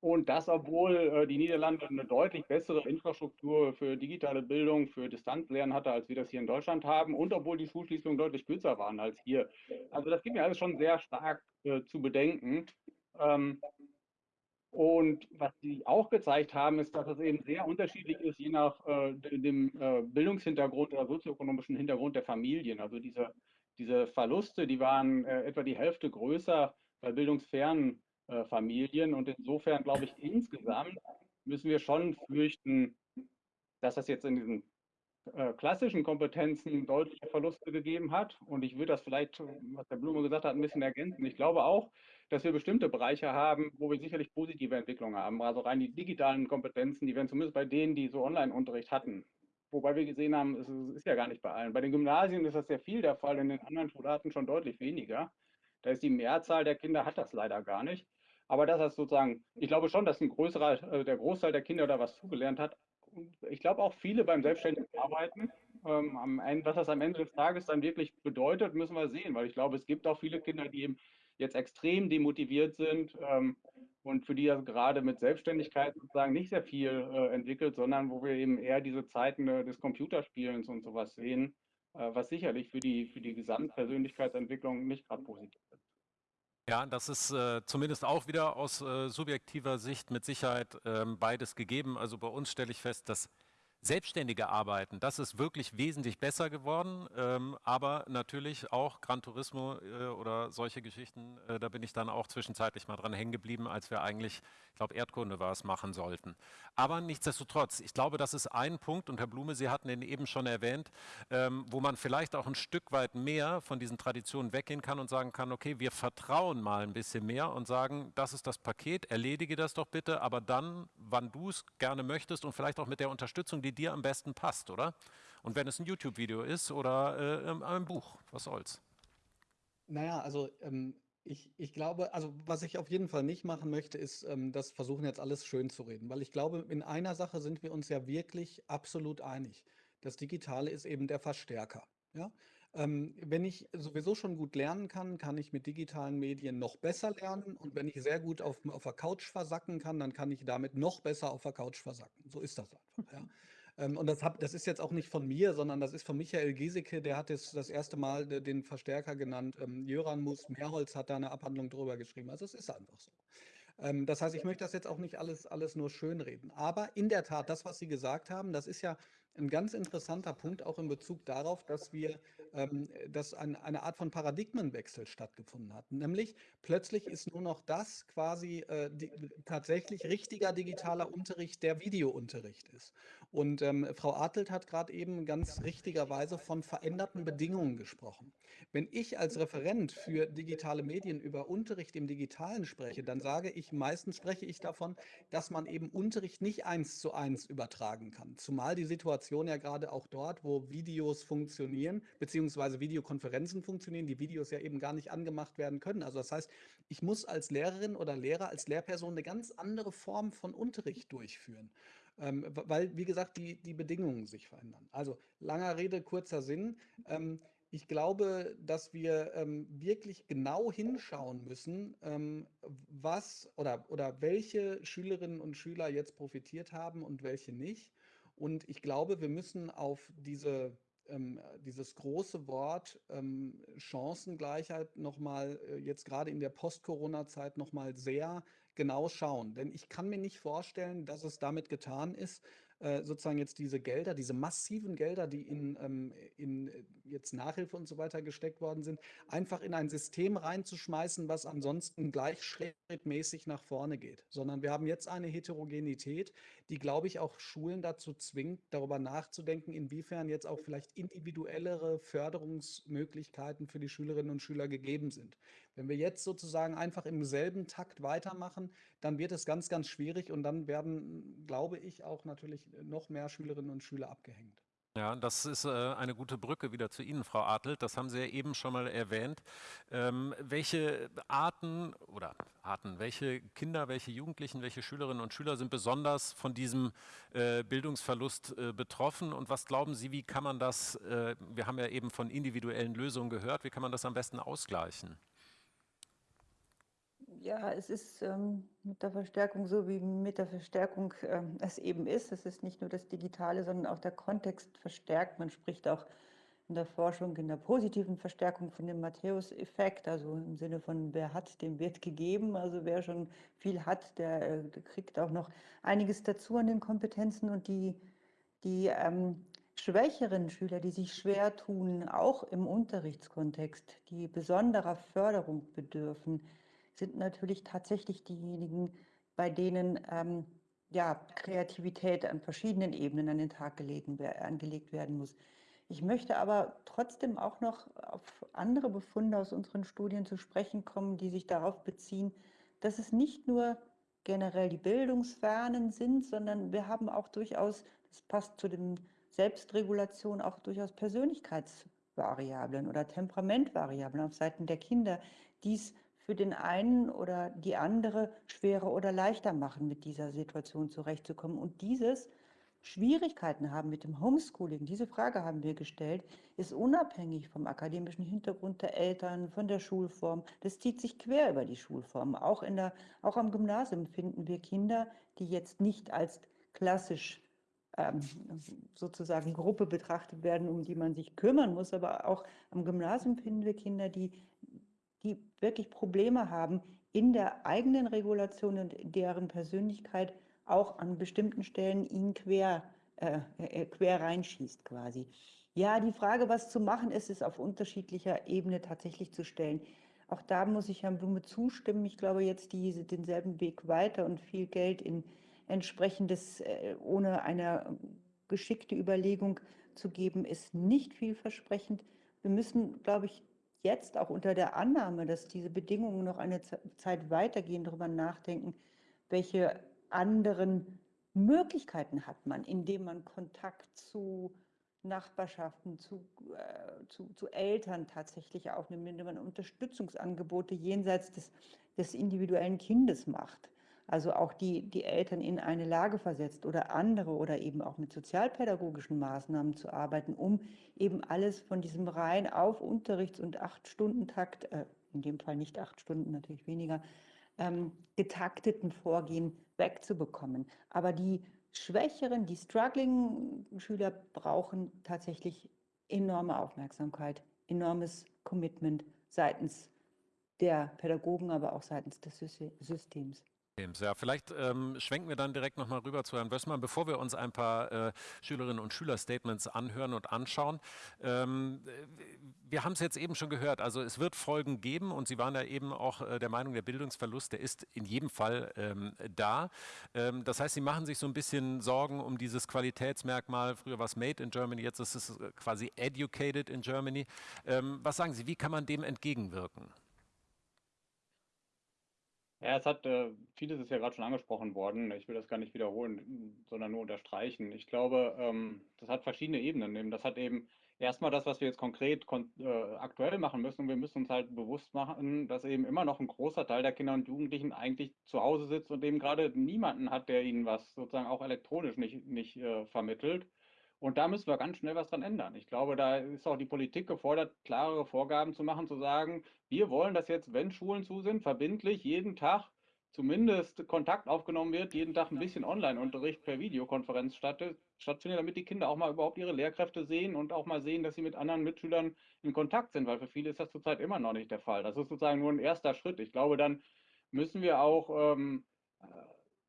und das, obwohl äh, die Niederlande eine deutlich bessere Infrastruktur für digitale Bildung, für Distanzlernen hatte, als wir das hier in Deutschland haben, und obwohl die Schulschließungen deutlich kürzer waren als hier. Also das gibt mir alles schon sehr stark äh, zu bedenken. Ähm, und was sie auch gezeigt haben, ist, dass es eben sehr unterschiedlich ist, je nach äh, dem äh, Bildungshintergrund oder sozioökonomischen Hintergrund der Familien. Also diese, diese Verluste, die waren äh, etwa die Hälfte größer bei bildungsfernen äh, Familien. Und insofern glaube ich, insgesamt müssen wir schon fürchten, dass das jetzt in diesen äh, klassischen Kompetenzen deutliche Verluste gegeben hat. Und ich würde das vielleicht, was der Blume gesagt hat, ein bisschen ergänzen. Ich glaube auch, dass wir bestimmte Bereiche haben, wo wir sicherlich positive Entwicklungen haben. Also rein die digitalen Kompetenzen, die werden zumindest bei denen, die so Online-Unterricht hatten, wobei wir gesehen haben, es ist ja gar nicht bei allen. Bei den Gymnasien ist das sehr viel der Fall, in den anderen Schularten schon deutlich weniger. Da ist die Mehrzahl der Kinder hat das leider gar nicht. Aber das ist sozusagen, ich glaube schon, dass ein größerer, also der Großteil der Kinder da was zugelernt hat. Ich glaube auch viele beim selbstständigen Arbeiten. Ähm, Ende, was das am Ende des Tages dann wirklich bedeutet, müssen wir sehen, weil ich glaube, es gibt auch viele Kinder, die eben jetzt extrem demotiviert sind ähm, und für die das gerade mit Selbstständigkeit sozusagen nicht sehr viel äh, entwickelt, sondern wo wir eben eher diese Zeiten äh, des Computerspielens und sowas sehen, äh, was sicherlich für die, für die Gesamtpersönlichkeitsentwicklung nicht gerade positiv ist. Ja, das ist äh, zumindest auch wieder aus äh, subjektiver Sicht mit Sicherheit ähm, beides gegeben. Also bei uns stelle ich fest, dass selbstständige Arbeiten, das ist wirklich wesentlich besser geworden, ähm, aber natürlich auch Gran Turismo äh, oder solche Geschichten, äh, da bin ich dann auch zwischenzeitlich mal dran hängen geblieben, als wir eigentlich, ich glaube Erdkunde war es, machen sollten. Aber nichtsdestotrotz, ich glaube, das ist ein Punkt und Herr Blume, Sie hatten ihn eben schon erwähnt, ähm, wo man vielleicht auch ein Stück weit mehr von diesen Traditionen weggehen kann und sagen kann, okay, wir vertrauen mal ein bisschen mehr und sagen, das ist das Paket, erledige das doch bitte, aber dann, wann du es gerne möchtest und vielleicht auch mit der Unterstützung, die die dir am besten passt, oder? Und wenn es ein YouTube-Video ist oder äh, ähm, ein Buch, was soll's? Naja, also ähm, ich, ich glaube, also was ich auf jeden Fall nicht machen möchte, ist ähm, das versuchen jetzt alles schön zu reden, weil ich glaube, in einer Sache sind wir uns ja wirklich absolut einig. Das Digitale ist eben der Verstärker. Ja? Ähm, wenn ich sowieso schon gut lernen kann, kann ich mit digitalen Medien noch besser lernen. Und wenn ich sehr gut auf, auf der Couch versacken kann, dann kann ich damit noch besser auf der Couch versacken. So ist das einfach. Ja. Ähm, und das, hab, das ist jetzt auch nicht von mir, sondern das ist von Michael Giesecke, der hat jetzt das erste Mal den Verstärker genannt. Ähm, Jöran Mus Mehrholz hat da eine Abhandlung drüber geschrieben. Also es ist einfach so. Ähm, das heißt, ich möchte das jetzt auch nicht alles, alles nur schönreden. Aber in der Tat, das, was Sie gesagt haben, das ist ja ein ganz interessanter Punkt auch in Bezug darauf, dass wir, ähm, dass ein, eine Art von Paradigmenwechsel stattgefunden hat. Nämlich plötzlich ist nur noch das quasi äh, die, tatsächlich richtiger digitaler Unterricht, der Videounterricht ist. Und ähm, Frau Artelt hat gerade eben ganz richtigerweise von veränderten Bedingungen gesprochen. Wenn ich als Referent für digitale Medien über Unterricht im Digitalen spreche, dann sage ich, meistens spreche ich davon, dass man eben Unterricht nicht eins zu eins übertragen kann. Zumal die Situation ja gerade auch dort, wo Videos funktionieren, beziehungsweise Videokonferenzen funktionieren, die Videos ja eben gar nicht angemacht werden können. Also das heißt, ich muss als Lehrerin oder Lehrer, als Lehrperson eine ganz andere Form von Unterricht durchführen ähm, weil, wie gesagt, die, die Bedingungen sich verändern. Also langer Rede, kurzer Sinn. Ähm, ich glaube, dass wir ähm, wirklich genau hinschauen müssen, ähm, was oder, oder welche Schülerinnen und Schüler jetzt profitiert haben und welche nicht. Und ich glaube, wir müssen auf diese ähm, dieses große Wort ähm, Chancengleichheit nochmal äh, jetzt gerade in der Post-Corona-Zeit nochmal sehr genau schauen. Denn ich kann mir nicht vorstellen, dass es damit getan ist, äh, sozusagen jetzt diese Gelder, diese massiven Gelder, die in, ähm, in äh, jetzt Nachhilfe und so weiter gesteckt worden sind, einfach in ein System reinzuschmeißen, was ansonsten gleich schrittmäßig nach vorne geht. Sondern wir haben jetzt eine Heterogenität, die, glaube ich, auch Schulen dazu zwingt, darüber nachzudenken, inwiefern jetzt auch vielleicht individuellere Förderungsmöglichkeiten für die Schülerinnen und Schüler gegeben sind. Wenn wir jetzt sozusagen einfach im selben Takt weitermachen, dann wird es ganz, ganz schwierig und dann werden, glaube ich, auch natürlich noch mehr Schülerinnen und Schüler abgehängt. Ja, das ist äh, eine gute Brücke wieder zu Ihnen, Frau Adelt. Das haben Sie ja eben schon mal erwähnt. Ähm, welche Arten oder Arten, welche Kinder, welche Jugendlichen, welche Schülerinnen und Schüler sind besonders von diesem äh, Bildungsverlust äh, betroffen? Und was glauben Sie, wie kann man das, äh, wir haben ja eben von individuellen Lösungen gehört, wie kann man das am besten ausgleichen? Ja, es ist ähm, mit der Verstärkung so, wie mit der Verstärkung ähm, es eben ist. Es ist nicht nur das Digitale, sondern auch der Kontext verstärkt. Man spricht auch in der Forschung in der positiven Verstärkung von dem Matthäus-Effekt, also im Sinne von, wer hat, dem wird gegeben. Also wer schon viel hat, der, äh, der kriegt auch noch einiges dazu an den Kompetenzen und die, die ähm, schwächeren Schüler, die sich schwer tun, auch im Unterrichtskontext, die besonderer Förderung bedürfen, sind natürlich tatsächlich diejenigen, bei denen ähm, ja, Kreativität an verschiedenen Ebenen an den Tag gelegen, angelegt werden muss. Ich möchte aber trotzdem auch noch auf andere Befunde aus unseren Studien zu sprechen kommen, die sich darauf beziehen, dass es nicht nur generell die Bildungsfernen sind, sondern wir haben auch durchaus, das passt zu dem Selbstregulation auch durchaus Persönlichkeitsvariablen oder Temperamentvariablen auf Seiten der Kinder, die es für den einen oder die andere schwerer oder leichter machen, mit dieser Situation zurechtzukommen. Und dieses Schwierigkeiten haben mit dem Homeschooling, diese Frage haben wir gestellt, ist unabhängig vom akademischen Hintergrund der Eltern, von der Schulform. Das zieht sich quer über die Schulform. Auch, in der, auch am Gymnasium finden wir Kinder, die jetzt nicht als klassisch ähm, sozusagen Gruppe betrachtet werden, um die man sich kümmern muss, aber auch am Gymnasium finden wir Kinder, die, die wirklich Probleme haben in der eigenen Regulation und deren Persönlichkeit auch an bestimmten Stellen ihn quer, äh, äh, quer reinschießt quasi. Ja, die Frage, was zu machen ist, ist auf unterschiedlicher Ebene tatsächlich zu stellen. Auch da muss ich Herrn Blume zustimmen. Ich glaube, jetzt diese, denselben Weg weiter und viel Geld in entsprechendes, äh, ohne eine geschickte Überlegung zu geben, ist nicht vielversprechend. Wir müssen, glaube ich, jetzt auch unter der Annahme, dass diese Bedingungen noch eine Zeit weitergehen, darüber nachdenken, welche anderen Möglichkeiten hat man, indem man Kontakt zu Nachbarschaften, zu, äh, zu, zu, Eltern tatsächlich aufnimmt, indem man Unterstützungsangebote jenseits des, des individuellen Kindes macht. Also auch die, die Eltern in eine Lage versetzt oder andere oder eben auch mit sozialpädagogischen Maßnahmen zu arbeiten, um eben alles von diesem rein auf Unterrichts- und Acht-Stunden-Takt, äh, in dem Fall nicht acht Stunden, natürlich weniger, ähm, getakteten Vorgehen wegzubekommen. Aber die schwächeren, die struggling Schüler brauchen tatsächlich enorme Aufmerksamkeit, enormes Commitment seitens der Pädagogen, aber auch seitens des Systems. Ja, vielleicht ähm, schwenken wir dann direkt nochmal rüber zu Herrn Wössmann, bevor wir uns ein paar äh, Schülerinnen und Schüler-Statements anhören und anschauen. Ähm, wir haben es jetzt eben schon gehört, also es wird Folgen geben und Sie waren ja eben auch äh, der Meinung, der Bildungsverlust, der ist in jedem Fall ähm, da. Ähm, das heißt, Sie machen sich so ein bisschen Sorgen um dieses Qualitätsmerkmal. Früher war es Made in Germany, jetzt ist es äh, quasi Educated in Germany. Ähm, was sagen Sie, wie kann man dem entgegenwirken? Ja, es hat, äh, vieles ist ja gerade schon angesprochen worden. Ich will das gar nicht wiederholen, sondern nur unterstreichen. Ich glaube, ähm, das hat verschiedene Ebenen. Das hat eben erstmal das, was wir jetzt konkret kon äh, aktuell machen müssen. Und wir müssen uns halt bewusst machen, dass eben immer noch ein großer Teil der Kinder und Jugendlichen eigentlich zu Hause sitzt und eben gerade niemanden hat, der ihnen was sozusagen auch elektronisch nicht, nicht äh, vermittelt. Und da müssen wir ganz schnell was dran ändern. Ich glaube, da ist auch die Politik gefordert, klarere Vorgaben zu machen, zu sagen, wir wollen, dass jetzt, wenn Schulen zu sind, verbindlich jeden Tag zumindest Kontakt aufgenommen wird, jeden Tag ein bisschen Online-Unterricht per Videokonferenz stattfindet, damit die Kinder auch mal überhaupt ihre Lehrkräfte sehen und auch mal sehen, dass sie mit anderen Mitschülern in Kontakt sind, weil für viele ist das zurzeit immer noch nicht der Fall. Das ist sozusagen nur ein erster Schritt. Ich glaube, dann müssen wir auch ähm, äh,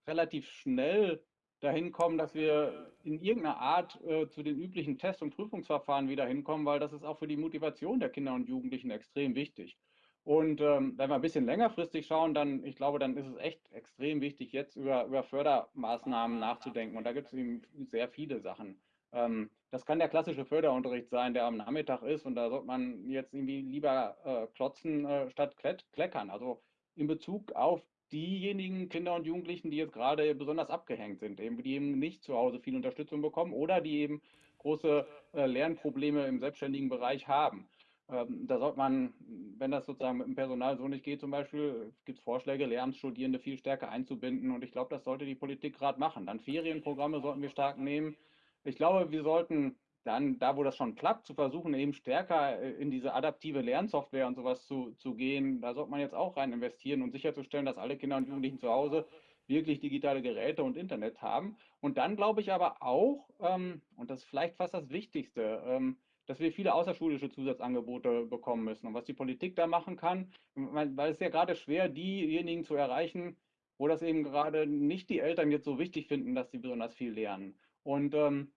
relativ schnell dahin kommen, dass wir in irgendeiner Art äh, zu den üblichen Test- und Prüfungsverfahren wieder hinkommen, weil das ist auch für die Motivation der Kinder und Jugendlichen extrem wichtig. Und ähm, wenn wir ein bisschen längerfristig schauen, dann, ich glaube, dann ist es echt extrem wichtig, jetzt über, über Fördermaßnahmen nachzudenken. Und da gibt es eben sehr viele Sachen. Ähm, das kann der klassische Förderunterricht sein, der am Nachmittag ist. Und da sollte man jetzt irgendwie lieber äh, klotzen äh, statt kleckern. Also in Bezug auf diejenigen Kinder und Jugendlichen, die jetzt gerade besonders abgehängt sind, eben, die eben nicht zu Hause viel Unterstützung bekommen oder die eben große äh, Lernprobleme im selbstständigen Bereich haben. Ähm, da sollte man, wenn das sozusagen mit dem Personal so nicht geht, zum Beispiel, gibt es Vorschläge, Lehramtsstudierende viel stärker einzubinden und ich glaube, das sollte die Politik gerade machen. Dann Ferienprogramme sollten wir stark nehmen. Ich glaube, wir sollten dann, da wo das schon klappt, zu versuchen, eben stärker äh, in diese adaptive Lernsoftware und sowas zu, zu gehen. Da sollte man jetzt auch rein investieren und sicherzustellen, dass alle Kinder und Jugendlichen zu Hause wirklich digitale Geräte und Internet haben. Und dann glaube ich aber auch, ähm, und das ist vielleicht fast das Wichtigste, ähm, dass wir viele außerschulische Zusatzangebote bekommen müssen. Und was die Politik da machen kann, weil es ja gerade schwer, diejenigen zu erreichen, wo das eben gerade nicht die Eltern jetzt so wichtig finden, dass sie besonders viel lernen. Und ähm,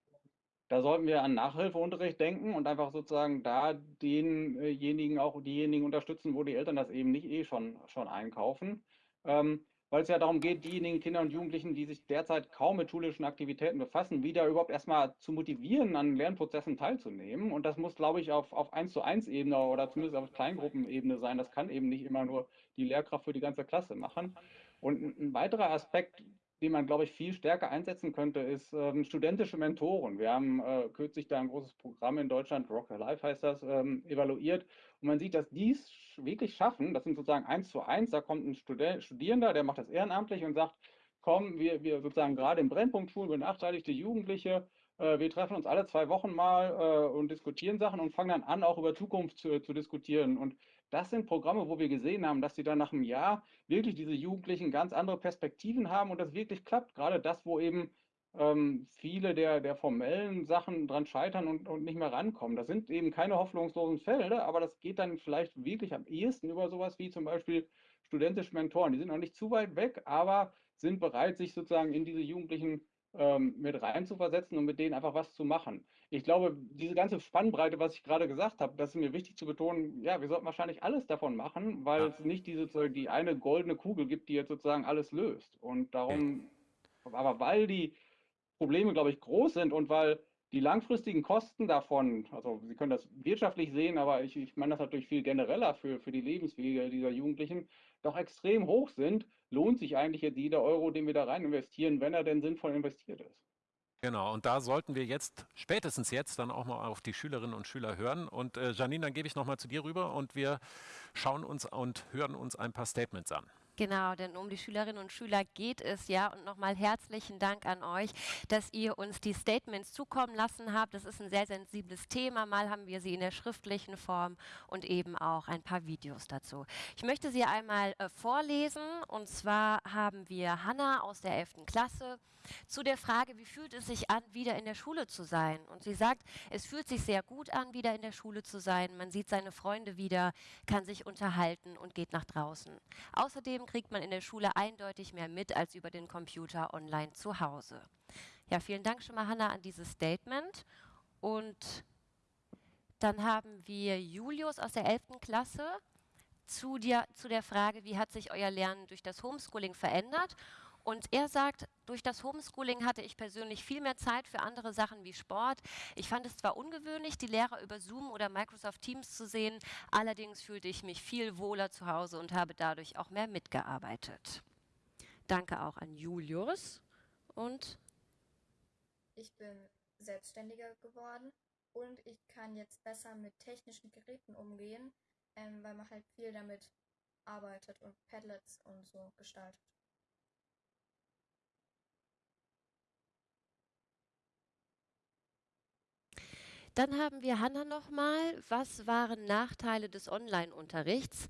da sollten wir an Nachhilfeunterricht denken und einfach sozusagen da denjenigen auch diejenigen unterstützen, wo die Eltern das eben nicht eh schon, schon einkaufen. Ähm, weil es ja darum geht, diejenigen Kinder und Jugendlichen, die sich derzeit kaum mit schulischen Aktivitäten befassen, wieder überhaupt erstmal zu motivieren, an Lernprozessen teilzunehmen. Und das muss, glaube ich, auf, auf 1 zu 1 Ebene oder zumindest auf Kleingruppenebene sein. Das kann eben nicht immer nur die Lehrkraft für die ganze Klasse machen. Und ein weiterer Aspekt, den man, glaube ich, viel stärker einsetzen könnte, ist ähm, studentische Mentoren. Wir haben äh, kürzlich da ein großes Programm in Deutschland, Rock Life heißt das, ähm, evaluiert. Und man sieht, dass die es wirklich schaffen. Das sind sozusagen eins zu eins. Da kommt ein Studi Studierender, der macht das ehrenamtlich und sagt, komm, wir, wir sozusagen gerade im Brennpunktschulen, benachteiligte Jugendliche, äh, wir treffen uns alle zwei Wochen mal äh, und diskutieren Sachen und fangen dann an, auch über Zukunft zu, zu diskutieren. Und das sind Programme, wo wir gesehen haben, dass sie dann nach einem Jahr wirklich diese Jugendlichen ganz andere Perspektiven haben und das wirklich klappt. Gerade das, wo eben ähm, viele der, der formellen Sachen dran scheitern und, und nicht mehr rankommen. Das sind eben keine hoffnungslosen Fälle, aber das geht dann vielleicht wirklich am ehesten über sowas wie zum Beispiel studentische Mentoren. Die sind noch nicht zu weit weg, aber sind bereit, sich sozusagen in diese Jugendlichen ähm, mit reinzuversetzen und mit denen einfach was zu machen. Ich glaube, diese ganze Spannbreite, was ich gerade gesagt habe, das ist mir wichtig zu betonen, ja, wir sollten wahrscheinlich alles davon machen, weil ja. es nicht diese, die eine goldene Kugel gibt, die jetzt sozusagen alles löst. Und darum, okay. aber weil die Probleme, glaube ich, groß sind und weil die langfristigen Kosten davon, also Sie können das wirtschaftlich sehen, aber ich, ich meine das natürlich viel genereller für, für die Lebenswege dieser Jugendlichen, doch extrem hoch sind, lohnt sich eigentlich jetzt jeder Euro, den wir da rein investieren, wenn er denn sinnvoll investiert ist. Genau, und da sollten wir jetzt, spätestens jetzt, dann auch mal auf die Schülerinnen und Schüler hören. Und äh, Janine, dann gebe ich nochmal zu dir rüber und wir schauen uns und hören uns ein paar Statements an. Genau, denn um die Schülerinnen und Schüler geht es ja. Und nochmal herzlichen Dank an euch, dass ihr uns die Statements zukommen lassen habt. Das ist ein sehr sensibles Thema. Mal haben wir sie in der schriftlichen Form und eben auch ein paar Videos dazu. Ich möchte sie einmal äh, vorlesen. Und zwar haben wir Hanna aus der 11. Klasse zu der Frage, wie fühlt es sich an, wieder in der Schule zu sein? Und sie sagt, es fühlt sich sehr gut an, wieder in der Schule zu sein. Man sieht seine Freunde wieder, kann sich unterhalten und geht nach draußen. Außerdem kriegt man in der Schule eindeutig mehr mit als über den Computer online zu Hause. Ja, vielen Dank schon mal, Hanna, an dieses Statement. Und dann haben wir Julius aus der 11. Klasse zu, dir, zu der Frage, wie hat sich euer Lernen durch das Homeschooling verändert? Und er sagt, durch das Homeschooling hatte ich persönlich viel mehr Zeit für andere Sachen wie Sport. Ich fand es zwar ungewöhnlich, die Lehrer über Zoom oder Microsoft Teams zu sehen, allerdings fühlte ich mich viel wohler zu Hause und habe dadurch auch mehr mitgearbeitet. Danke auch an Julius und ich bin selbstständiger geworden und ich kann jetzt besser mit technischen Geräten umgehen, ähm, weil man halt viel damit arbeitet und Padlets und so gestaltet. Dann haben wir Hanna nochmal. Was waren Nachteile des Online-Unterrichts?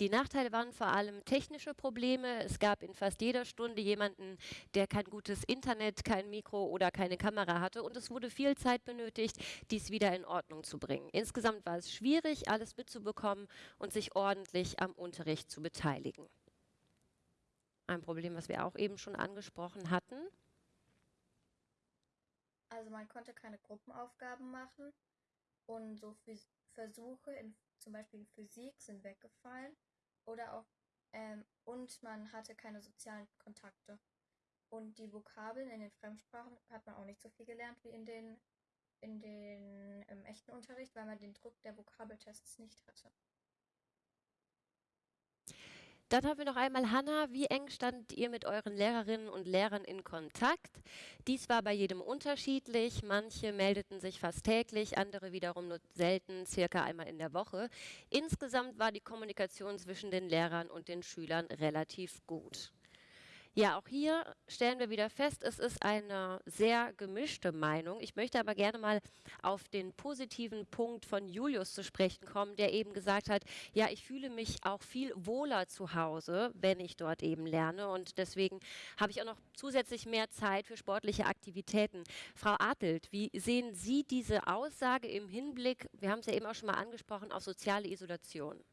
Die Nachteile waren vor allem technische Probleme. Es gab in fast jeder Stunde jemanden, der kein gutes Internet, kein Mikro oder keine Kamera hatte. Und es wurde viel Zeit benötigt, dies wieder in Ordnung zu bringen. Insgesamt war es schwierig, alles mitzubekommen und sich ordentlich am Unterricht zu beteiligen. Ein Problem, was wir auch eben schon angesprochen hatten. Also man konnte keine Gruppenaufgaben machen und so Versuche in, zum Beispiel in Physik sind weggefallen oder auch ähm, und man hatte keine sozialen Kontakte. Und die Vokabeln in den Fremdsprachen hat man auch nicht so viel gelernt wie in den in den im echten Unterricht, weil man den Druck der Vokabeltests nicht hatte. Dann haben wir noch einmal Hanna. Wie eng standet ihr mit euren Lehrerinnen und Lehrern in Kontakt? Dies war bei jedem unterschiedlich. Manche meldeten sich fast täglich, andere wiederum nur selten, circa einmal in der Woche. Insgesamt war die Kommunikation zwischen den Lehrern und den Schülern relativ gut. Ja, auch hier stellen wir wieder fest, es ist eine sehr gemischte Meinung. Ich möchte aber gerne mal auf den positiven Punkt von Julius zu sprechen kommen, der eben gesagt hat, ja, ich fühle mich auch viel wohler zu Hause, wenn ich dort eben lerne und deswegen habe ich auch noch zusätzlich mehr Zeit für sportliche Aktivitäten. Frau Adelt, wie sehen Sie diese Aussage im Hinblick, wir haben es ja eben auch schon mal angesprochen, auf soziale Isolation?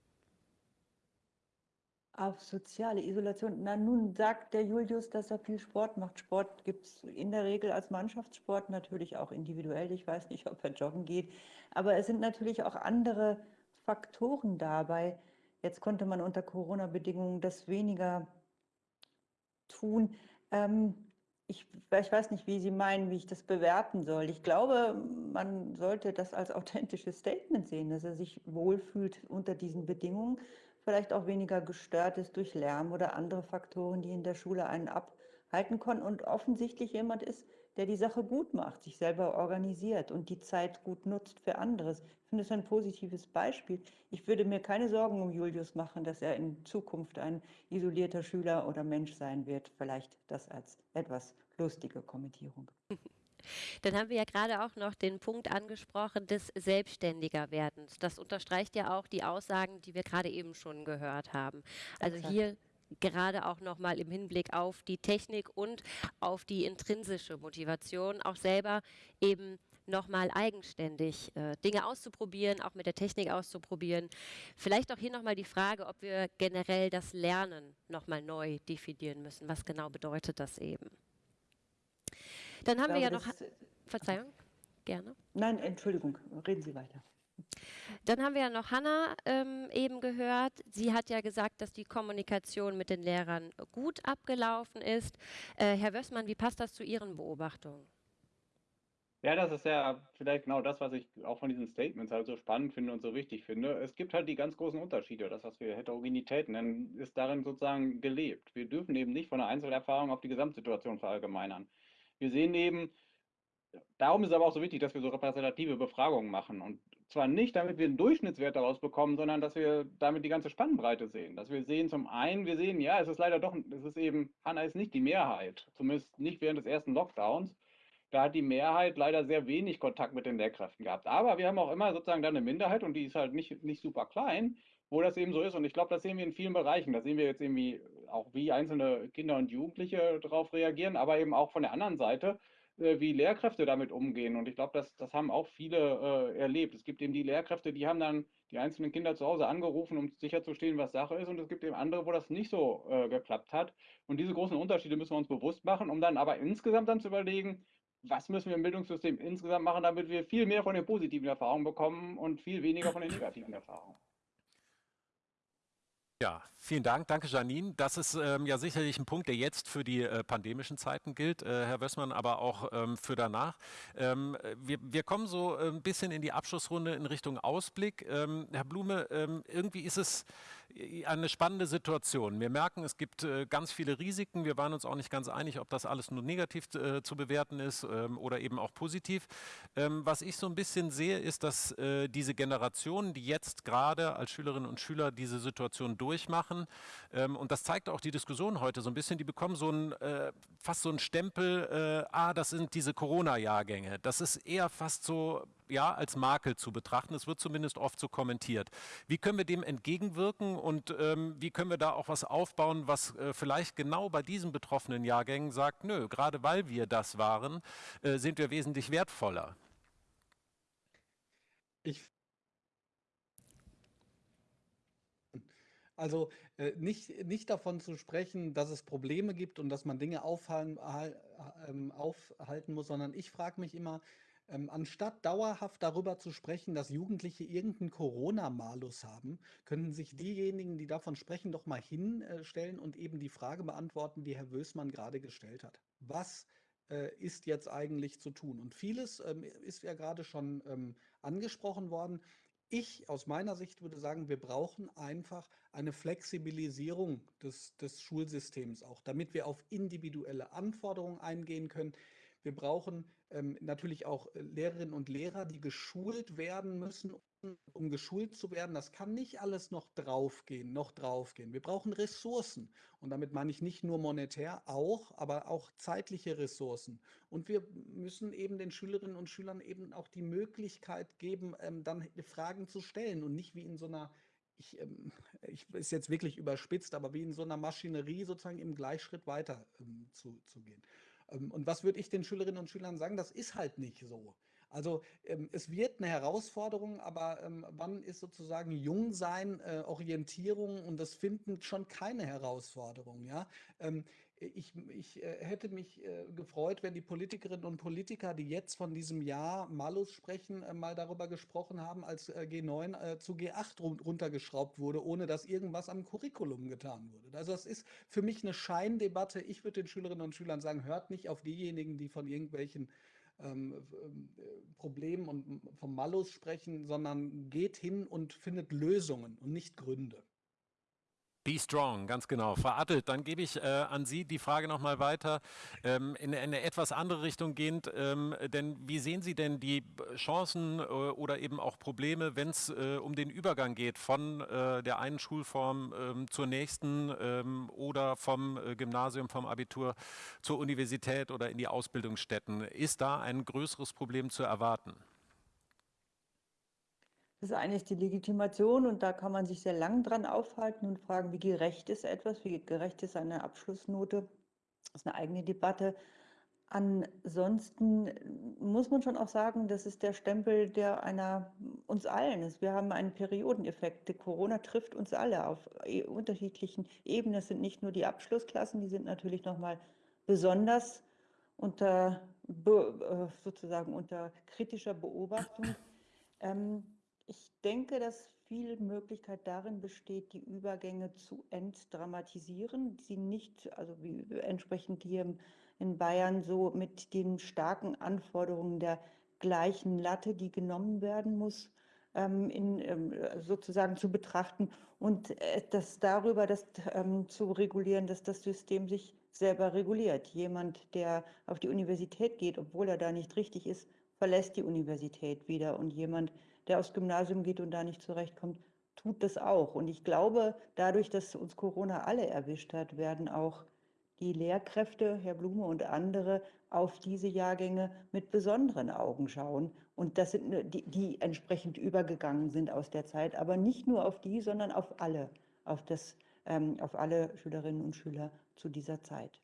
Auf soziale Isolation. Na, nun sagt der Julius, dass er viel Sport macht. Sport gibt es in der Regel als Mannschaftssport, natürlich auch individuell. Ich weiß nicht, ob er joggen geht. Aber es sind natürlich auch andere Faktoren dabei. Jetzt konnte man unter Corona-Bedingungen das weniger tun. Ähm, ich, ich, weiß nicht, wie Sie meinen, wie ich das bewerten soll. Ich glaube, man sollte das als authentisches Statement sehen, dass er sich wohlfühlt unter diesen Bedingungen vielleicht auch weniger gestört ist durch Lärm oder andere Faktoren, die in der Schule einen ab, halten kann und offensichtlich jemand ist, der die Sache gut macht, sich selber organisiert und die Zeit gut nutzt für anderes. Ich finde es ein positives Beispiel. Ich würde mir keine Sorgen um Julius machen, dass er in Zukunft ein isolierter Schüler oder Mensch sein wird. Vielleicht das als etwas lustige Kommentierung. Dann haben wir ja gerade auch noch den Punkt angesprochen des Selbstständigerwerdens. Das unterstreicht ja auch die Aussagen, die wir gerade eben schon gehört haben. Also Exakt. hier gerade auch nochmal im Hinblick auf die Technik und auf die intrinsische Motivation, auch selber eben nochmal eigenständig äh, Dinge auszuprobieren, auch mit der Technik auszuprobieren. Vielleicht auch hier nochmal die Frage, ob wir generell das Lernen nochmal neu definieren müssen. Was genau bedeutet das eben? Dann haben Ich wir ja glaube, noch, ist- Verzeihung, gerne. Nein, Entschuldigung, reden Sie weiter. Dann haben wir ja noch Hanna ähm, eben gehört. Sie hat ja gesagt, dass die Kommunikation mit den Lehrern gut abgelaufen ist. Äh, Herr Wössmann, wie passt das zu Ihren Beobachtungen? Ja, das ist ja vielleicht genau das, was ich auch von diesen Statements halt so spannend finde und so wichtig finde. Es gibt halt die ganz großen Unterschiede. Das, was wir Heterogenität nennen, ist darin sozusagen gelebt. Wir dürfen eben nicht von einer Einzelerfahrung auf die Gesamtsituation verallgemeinern. Wir sehen eben, darum ist es aber auch so wichtig, dass wir so repräsentative Befragungen machen. Und zwar nicht, damit wir einen Durchschnittswert daraus bekommen, sondern dass wir damit die ganze Spannbreite sehen. Dass wir sehen, zum einen, wir sehen, ja, es ist leider doch, es ist eben, Hanna ist nicht die Mehrheit, zumindest nicht während des ersten Lockdowns. Da hat die Mehrheit leider sehr wenig Kontakt mit den Lehrkräften gehabt. Aber wir haben auch immer sozusagen dann eine Minderheit und die ist halt nicht, nicht super klein, wo das eben so ist. Und ich glaube, das sehen wir in vielen Bereichen. Da sehen wir jetzt irgendwie auch, wie einzelne Kinder und Jugendliche darauf reagieren, aber eben auch von der anderen Seite, äh, wie Lehrkräfte damit umgehen. Und ich glaube, das, das haben auch viele äh, erlebt. Es gibt eben die Lehrkräfte, die haben dann die einzelnen Kinder zu Hause angerufen, um sicherzustellen, was Sache ist. Und es gibt eben andere, wo das nicht so äh, geklappt hat. Und diese großen Unterschiede müssen wir uns bewusst machen, um dann aber insgesamt dann zu überlegen, was müssen wir im Bildungssystem insgesamt machen, damit wir viel mehr von den positiven Erfahrungen bekommen und viel weniger von den negativen Erfahrungen. Ja, vielen Dank. Danke, Janine. Das ist ähm, ja sicherlich ein Punkt, der jetzt für die äh, pandemischen Zeiten gilt, äh, Herr Wössmann, aber auch ähm, für danach. Ähm, wir, wir kommen so äh, ein bisschen in die Abschlussrunde in Richtung Ausblick. Ähm, Herr Blume, ähm, irgendwie ist es eine spannende Situation. Wir merken, es gibt äh, ganz viele Risiken. Wir waren uns auch nicht ganz einig, ob das alles nur negativ äh, zu bewerten ist ähm, oder eben auch positiv. Ähm, was ich so ein bisschen sehe, ist, dass äh, diese Generationen, die jetzt gerade als Schülerinnen und Schüler diese Situation durchmachen, ähm, und das zeigt auch die Diskussion heute so ein bisschen, die bekommen so ein, äh, fast so einen Stempel, äh, ah, das sind diese Corona-Jahrgänge. Das ist eher fast so ja, als Makel zu betrachten. Es wird zumindest oft so kommentiert. Wie können wir dem entgegenwirken und ähm, wie können wir da auch was aufbauen, was äh, vielleicht genau bei diesen betroffenen Jahrgängen sagt, nö, gerade weil wir das waren, äh, sind wir wesentlich wertvoller. Ich Also äh, nicht, nicht davon zu sprechen, dass es Probleme gibt und dass man Dinge aufhalten, hal- ähm, aufhalten muss, sondern ich frage mich immer, ähm, anstatt dauerhaft darüber zu sprechen, dass Jugendliche irgendeinen Corona-Malus haben, könnten sich diejenigen, die davon sprechen, doch mal hinstellen und eben die Frage beantworten, die Herr Wößmann gerade gestellt hat. Was äh, ist jetzt eigentlich zu tun? Und vieles ähm, ist ja gerade schon ähm, angesprochen worden. Ich aus meiner Sicht würde sagen, wir brauchen einfach eine Flexibilisierung des, des Schulsystems auch, damit wir auf individuelle Anforderungen eingehen können. Wir brauchen ähm, natürlich auch äh, Lehrerinnen und Lehrer, die geschult werden müssen, um, geschult zu werden. Das kann nicht alles noch draufgehen, noch draufgehen. Wir brauchen Ressourcen. Und damit meine ich nicht nur monetär, auch, aber auch zeitliche Ressourcen. Und wir müssen eben den Schülerinnen und Schülern eben auch die Möglichkeit geben, ähm, dann Fragen zu stellen und nicht wie in so einer ich, ähm, ich ist jetzt wirklich überspitzt, aber wie in so einer Maschinerie sozusagen im Gleichschritt weiter ähm, zu, zu gehen. Ähm, und was würde ich den Schülerinnen und Schülern sagen? Das ist halt nicht so. Also ähm, es wird eine Herausforderung, aber ähm, wann ist sozusagen Jungsein, äh, Orientierung und das Finden schon keine Herausforderung, ja? Ich, ich äh, hätte mich äh, gefreut, wenn die Politikerinnen und Politiker, die jetzt von diesem Jahr Malus sprechen, äh, mal darüber gesprochen haben, als äh, G9 äh, zu G8 run runtergeschraubt wurde, ohne dass irgendwas am Curriculum getan wurde. Also das ist für mich eine Scheindebatte. Ich würde den Schülerinnen und Schülern sagen, hört nicht auf diejenigen, die von irgendwelchen ähm, ähm, Problemen und vom Malus sprechen, sondern geht hin und findet Lösungen und nicht Gründe. Be strong, ganz genau. Frau Attelt, dann gebe ich äh, an Sie die Frage nochmal weiter, ähm, in, in, eine etwas andere Richtung gehend. Ähm, denn wie sehen Sie denn die Chancen äh, oder eben auch Probleme, wenn es äh, um den Übergang geht von äh, der einen Schulform ähm, zur nächsten ähm, oder vom äh, Gymnasium, vom Abitur zur Universität oder in die Ausbildungsstätten? Ist da ein größeres Problem zu erwarten? Das eine ist die Legitimation und da kann man sich sehr lang dran aufhalten und fragen, wie gerecht ist etwas, wie gerecht ist eine Abschlussnote. Das ist eine eigene Debatte. Ansonsten muss man schon auch sagen, das ist der Stempel, der einer uns allen ist. Wir haben einen Periodeneffekt. Corona trifft uns alle auf e, unterschiedlichen Ebenen. Es sind nicht nur die Abschlussklassen, die sind natürlich nochmal besonders unter äh, sozusagen unter kritischer Beobachtung. Ähm, ich denke, dass viel Möglichkeit darin besteht, die Übergänge zu entdramatisieren, sie nicht, also wie entsprechend hier in Bayern so mit den starken Anforderungen der gleichen Latte, die genommen werden muss, ähm, in, ähm, sozusagen zu betrachten und äh, das darüber das ähm, zu regulieren, dass das System sich selber reguliert. Jemand, der auf die Universität geht, obwohl er da nicht richtig ist, verlässt die Universität wieder und jemand, der aufs Gymnasium geht und da nicht zurechtkommt, tut das auch. Und ich glaube, dadurch, dass uns Corona alle erwischt hat, werden auch die Lehrkräfte, Herr Blume und andere, auf diese Jahrgänge mit besonderen Augen schauen. Und das sind die, die entsprechend übergegangen sind aus der Zeit, aber nicht nur auf die, sondern auf alle, auf, das, ähm, auf alle Schülerinnen und Schüler zu dieser Zeit.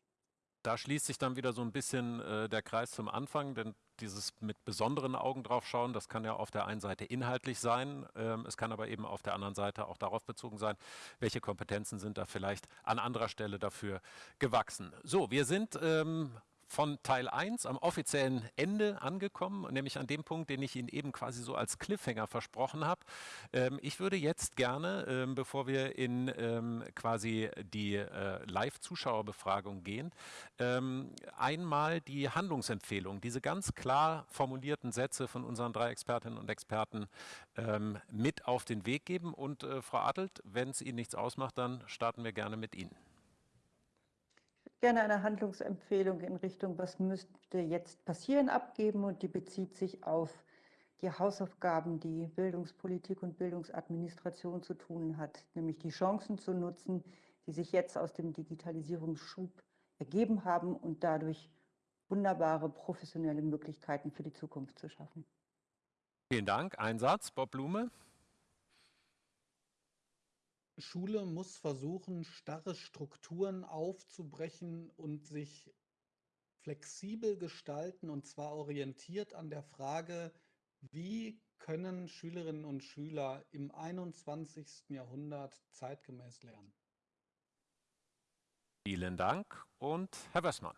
Da schließt sich dann wieder so ein bisschen äh, der Kreis zum Anfang, denn dieses mit besonderen Augen drauf schauen, das kann ja auf der einen Seite inhaltlich sein, ähm, es kann aber eben auf der anderen Seite auch darauf bezogen sein, welche Kompetenzen sind da vielleicht an anderer Stelle dafür gewachsen. So, wir sind ähm, von Teil 1 am offiziellen Ende angekommen, nämlich an dem Punkt, den ich Ihnen eben quasi so als Cliffhanger versprochen habe. Ähm, ich würde jetzt gerne, ähm, bevor wir in ähm, quasi die äh, Live-Zuschauerbefragung gehen, ähm, einmal die Handlungsempfehlung, diese ganz klar formulierten Sätze von unseren drei Expertinnen und Experten ähm, mit auf den Weg geben. Und äh, Frau Adelt, wenn es Ihnen nichts ausmacht, dann starten wir gerne mit Ihnen gerne eine Handlungsempfehlung in Richtung, was müsste jetzt passieren, abgeben und die bezieht sich auf die Hausaufgaben, die Bildungspolitik und Bildungsadministration zu tun hat, nämlich die Chancen zu nutzen, die sich jetzt aus dem Digitalisierungsschub ergeben haben und dadurch wunderbare professionelle Möglichkeiten für die Zukunft zu schaffen. Vielen Dank. Ein Satz, Bob Blume. Schule muss versuchen, starre Strukturen aufzubrechen und sich flexibel gestalten, und zwar orientiert an der Frage, wie können Schülerinnen und Schüler im 21. Jahrhundert zeitgemäß lernen. Vielen Dank und Herr Wessmann.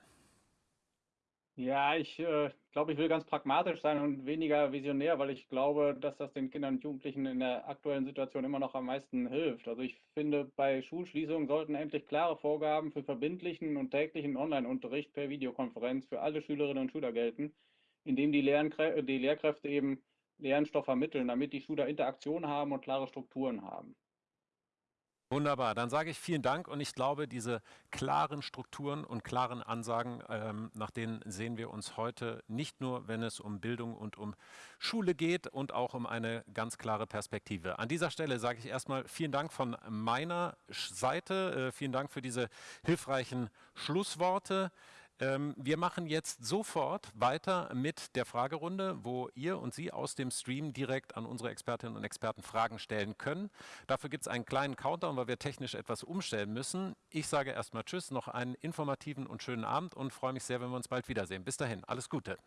Ja, ich äh, glaube, ich will ganz pragmatisch sein und weniger visionär, weil ich glaube, dass das den Kindern und Jugendlichen in der aktuellen Situation immer noch am meisten hilft. Also ich finde, bei Schulschließungen sollten endlich klare Vorgaben für verbindlichen und täglichen Online-Unterricht per Videokonferenz für alle Schülerinnen und Schüler gelten, indem die, Lernkrä die Lehrkräfte eben Lernstoff vermitteln, damit die Schüler Interaktion haben und klare Strukturen haben. Wunderbar, dann sage ich vielen Dank und ich glaube, diese klaren Strukturen und klaren Ansagen, ähm, nach denen sehen wir uns heute nicht nur, wenn es um Bildung und um Schule geht und auch um eine ganz klare Perspektive. An dieser Stelle sage ich erstmal vielen Dank von meiner Seite, äh, vielen Dank für diese hilfreichen Schlussworte. Ähm, wir machen jetzt sofort weiter mit der Fragerunde, wo ihr und Sie aus dem Stream direkt an unsere Expertinnen und Experten Fragen stellen können. Dafür gibt es einen kleinen Countdown, weil wir technisch etwas umstellen müssen. Ich sage erstmal Tschüss, noch einen informativen und schönen Abend und freue mich sehr, wenn wir uns bald wiedersehen. Bis dahin, alles Gute.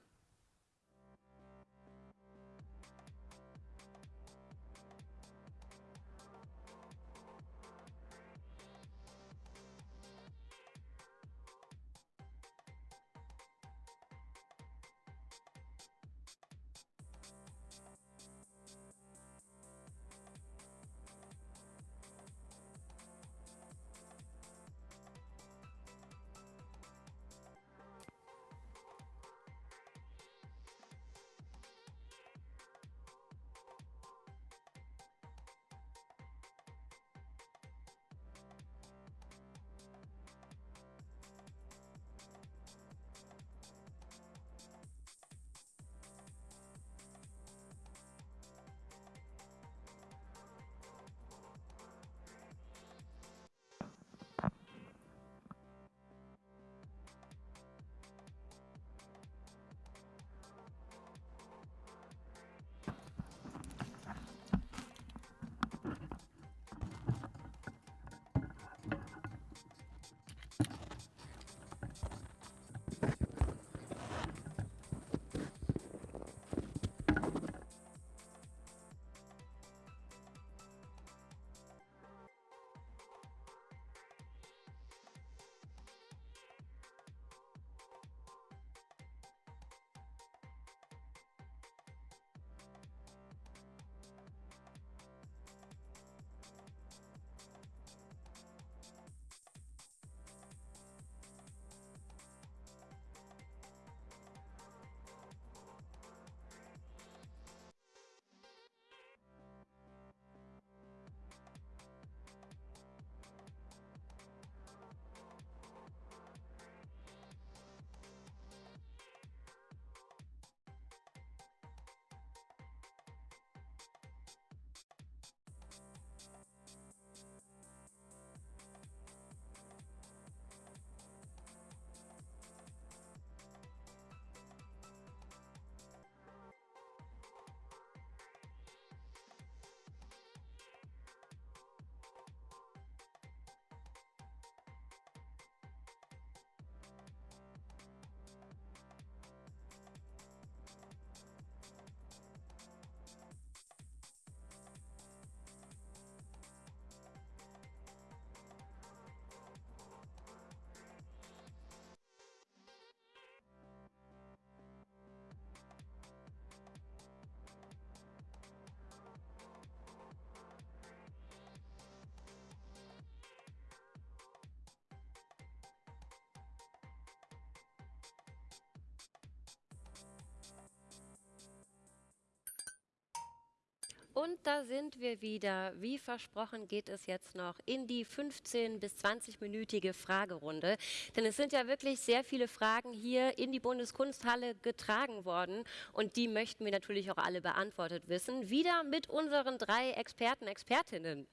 Und da sind wir wieder. Wie versprochen geht es jetzt noch in die 15- bis 20-minütige Fragerunde. Denn es sind ja wirklich sehr viele Fragen hier in die Bundeskunsthalle getragen worden. Und die möchten wir natürlich auch alle beantwortet wissen. Wieder mit unseren drei Experten, Expertinnen.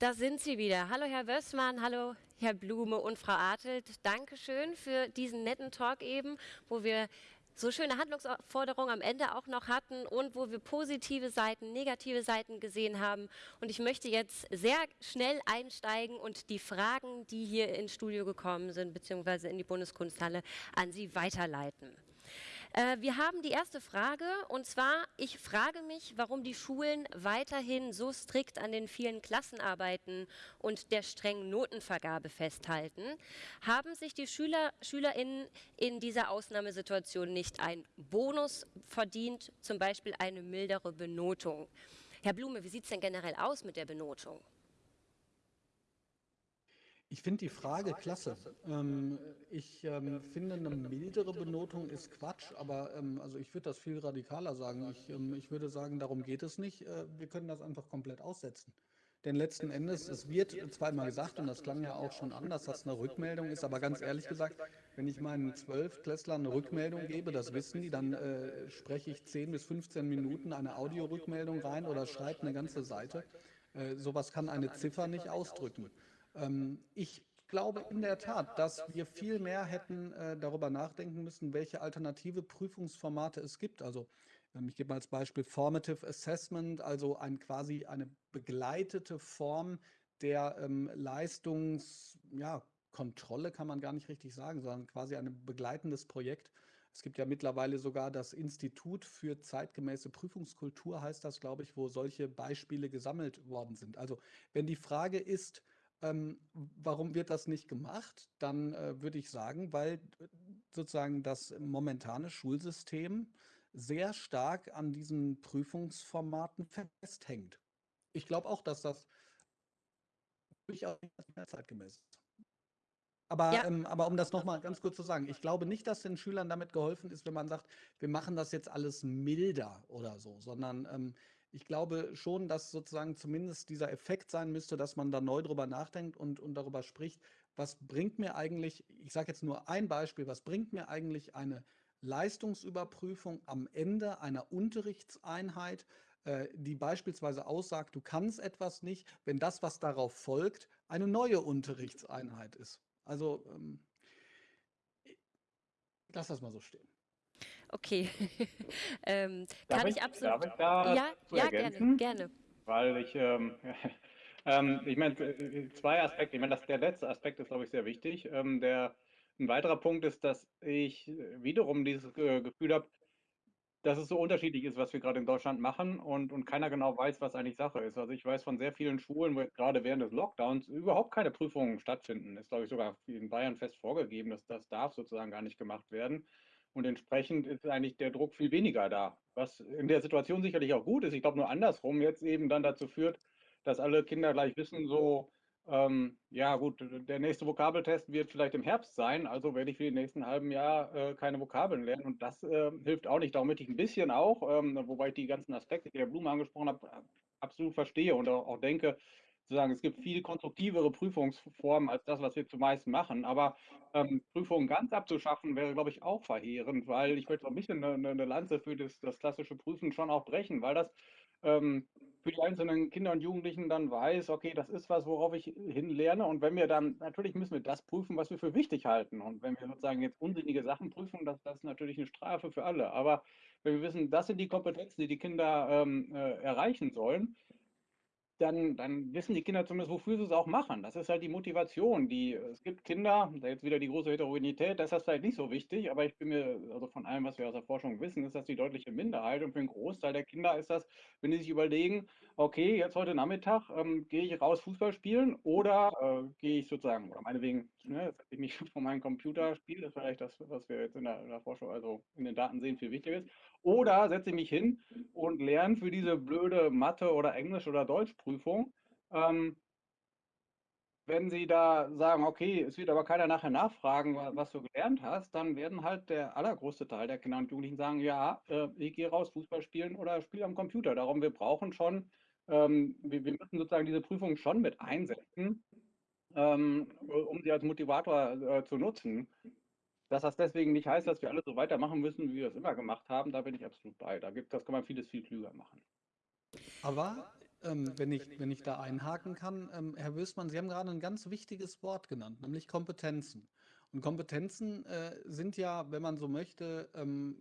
Da sind Sie wieder. Hallo Herr Wössmann, hallo Herr Blume und Frau Artelt. Dankeschön für diesen netten Talk eben, wo wir so schöne Handlungsforderungen am Ende auch noch hatten und wo wir positive Seiten, negative Seiten gesehen haben. Und ich möchte jetzt sehr schnell einsteigen und die Fragen, die hier ins Studio gekommen sind, beziehungsweise in die Bundeskunsthalle, an Sie weiterleiten. Äh, wir haben die erste Frage und zwar, ich frage mich, warum die Schulen weiterhin so strikt an den vielen Klassenarbeiten und der strengen Notenvergabe festhalten. Haben sich die Schüler, SchülerInnen in dieser Ausnahmesituation nicht einen Bonus verdient, zum Beispiel eine mildere Benotung? Herr Blume, wie sieht es denn generell aus mit der Benotung? Ich finde die Frage klasse. Ähm, ich ähm, finde, eine mildere Benotung ist Quatsch, aber ähm, also ich würde das viel radikaler sagen. Ich, ähm, ich würde sagen, darum geht es nicht. Äh, wir können das einfach komplett aussetzen. Denn letzten Endes, es wird zweimal gesagt, und das klang ja auch schon an, dass das eine Rückmeldung ist, aber ganz ehrlich gesagt, wenn ich meinen Zwölfklässlern eine Rückmeldung gebe, das wissen die, dann äh, spreche ich 10 bis 15 Minuten eine Audiorückmeldung rein oder schreibe eine ganze Seite. Äh, sowas kann eine Ziffer nicht ausdrücken. Ähm, ich glaube in der Tat, dass wir viel mehr hätten äh, darüber nachdenken müssen, welche alternative Prüfungsformate es gibt. Also ähm, ich gebe mal als Beispiel Formative Assessment, also ein, quasi eine begleitete Form der ähm, Leistungskontrolle, ja, kann man gar nicht richtig sagen, sondern quasi ein begleitendes Projekt. Es gibt ja mittlerweile sogar das Institut für zeitgemäße Prüfungskultur, heißt das, glaube ich, wo solche Beispiele gesammelt worden sind. Also wenn die Frage ist, ähm, warum wird das nicht gemacht? Dann äh, würde ich sagen, weil sozusagen das momentane Schulsystem sehr stark an diesen Prüfungsformaten festhängt. Ich glaube auch, dass das durchaus nicht mehr zeitgemäß ist. Aber, ja. ähm, aber um das nochmal ganz kurz zu sagen, ich glaube nicht, dass den Schülern damit geholfen ist, wenn man sagt, wir machen das jetzt alles milder oder so, sondern ähm, ich glaube schon, dass sozusagen zumindest dieser Effekt sein müsste, dass man da neu drüber nachdenkt und, und darüber spricht, was bringt mir eigentlich, ich sage jetzt nur ein Beispiel, was bringt mir eigentlich eine Leistungsüberprüfung am Ende einer Unterrichtseinheit, äh, die beispielsweise aussagt, du kannst etwas nicht, wenn das, was darauf folgt, eine neue Unterrichtseinheit ist. Also ähm, lass das mal so stehen. Okay. ähm, kann ich, ich, absolut. Ich da ja, ja gerne, gerne. Weil ich, ähm, ähm, ich meine, äh, zwei Aspekte. Ich meine, der letzte Aspekt ist, glaube ich, sehr wichtig. Ähm, der, ein weiterer Punkt ist, dass ich wiederum dieses äh, Gefühl habe, dass es so unterschiedlich ist, was wir gerade in Deutschland machen und, und keiner genau weiß, was eigentlich Sache ist. Also ich weiß von sehr vielen Schulen, wo gerade während des Lockdowns überhaupt keine Prüfungen stattfinden. Ist, glaube ich, sogar in Bayern fest vorgegeben, dass das darf sozusagen gar nicht gemacht werden. Und entsprechend ist eigentlich der Druck viel weniger da, was in der Situation sicherlich auch gut ist. Ich glaube nur andersrum jetzt eben dann dazu führt, dass alle Kinder gleich wissen, so, ähm, ja gut, der nächste Vokabeltest wird vielleicht im Herbst sein, also werde ich für die nächsten halben Jahr äh, keine Vokabeln lernen. Und das äh, hilft auch nicht. Möchte ich ein bisschen auch, ähm, wobei ich die ganzen Aspekte, die Herr Blume angesprochen hat, absolut verstehe und auch, auch denke, zu sagen, es gibt viel konstruktivere Prüfungsformen als das, was wir zumeist machen. Aber ähm, Prüfungen ganz abzuschaffen, wäre, glaube ich, auch verheerend, weil ich möchte ein bisschen eine, eine Lanze für das, das, klassische Prüfen schon auch brechen, weil das ähm, für die einzelnen Kinder und Jugendlichen dann weiß, okay, das ist was, worauf ich hinlerne. Und wenn wir dann, natürlich müssen wir das prüfen, was wir für wichtig halten. Und wenn wir sozusagen jetzt unsinnige Sachen prüfen, das, das ist natürlich eine Strafe für alle. Aber wenn wir wissen, das sind die Kompetenzen, die die Kinder ähm, äh, erreichen sollen, dann, dann wissen die Kinder zumindest, wofür sie es auch machen. Das ist halt die Motivation. Die, es gibt Kinder, da jetzt wieder die große Heterogenität, das ist vielleicht nicht so wichtig, aber ich bin mir, also von allem, was wir aus der Forschung wissen, ist das die deutliche Minderheit. Und für einen Großteil der Kinder ist das, wenn die sich überlegen, okay, jetzt heute Nachmittag ähm, gehe ich raus Fußball spielen oder äh, gehe ich sozusagen, oder meinetwegen, ne, ich mich von meinem Computer spiele, das ist vielleicht das, was wir jetzt in der, in der Forschung, also in den Daten sehen, viel wichtiger ist. Oder setze ich mich hin und lerne für diese blöde Mathe- oder Englisch- oder Deutschprüfung. Ähm, wenn Sie da sagen, okay, es wird aber keiner nachher nachfragen, was du gelernt hast, dann werden halt der allergrößte Teil der Kinder und Jugendlichen sagen, ja, äh, ich gehe raus, Fußball spielen oder spiele am Computer. Darum, wir brauchen schon, ähm, wir, wir, müssen sozusagen diese Prüfung schon mit einsetzen, ähm, um sie als Motivator äh, zu nutzen. Dass das deswegen nicht heißt, dass wir alle so weitermachen müssen, wie wir es immer gemacht haben, da bin ich absolut bei. Da gibt, das kann man vieles viel klüger machen. Aber ähm, wenn, ich, wenn ich da einhaken kann, ähm, Herr Wößmann, Sie haben gerade ein ganz wichtiges Wort genannt, nämlich Kompetenzen. Und Kompetenzen äh, sind ja, wenn man so möchte, ähm,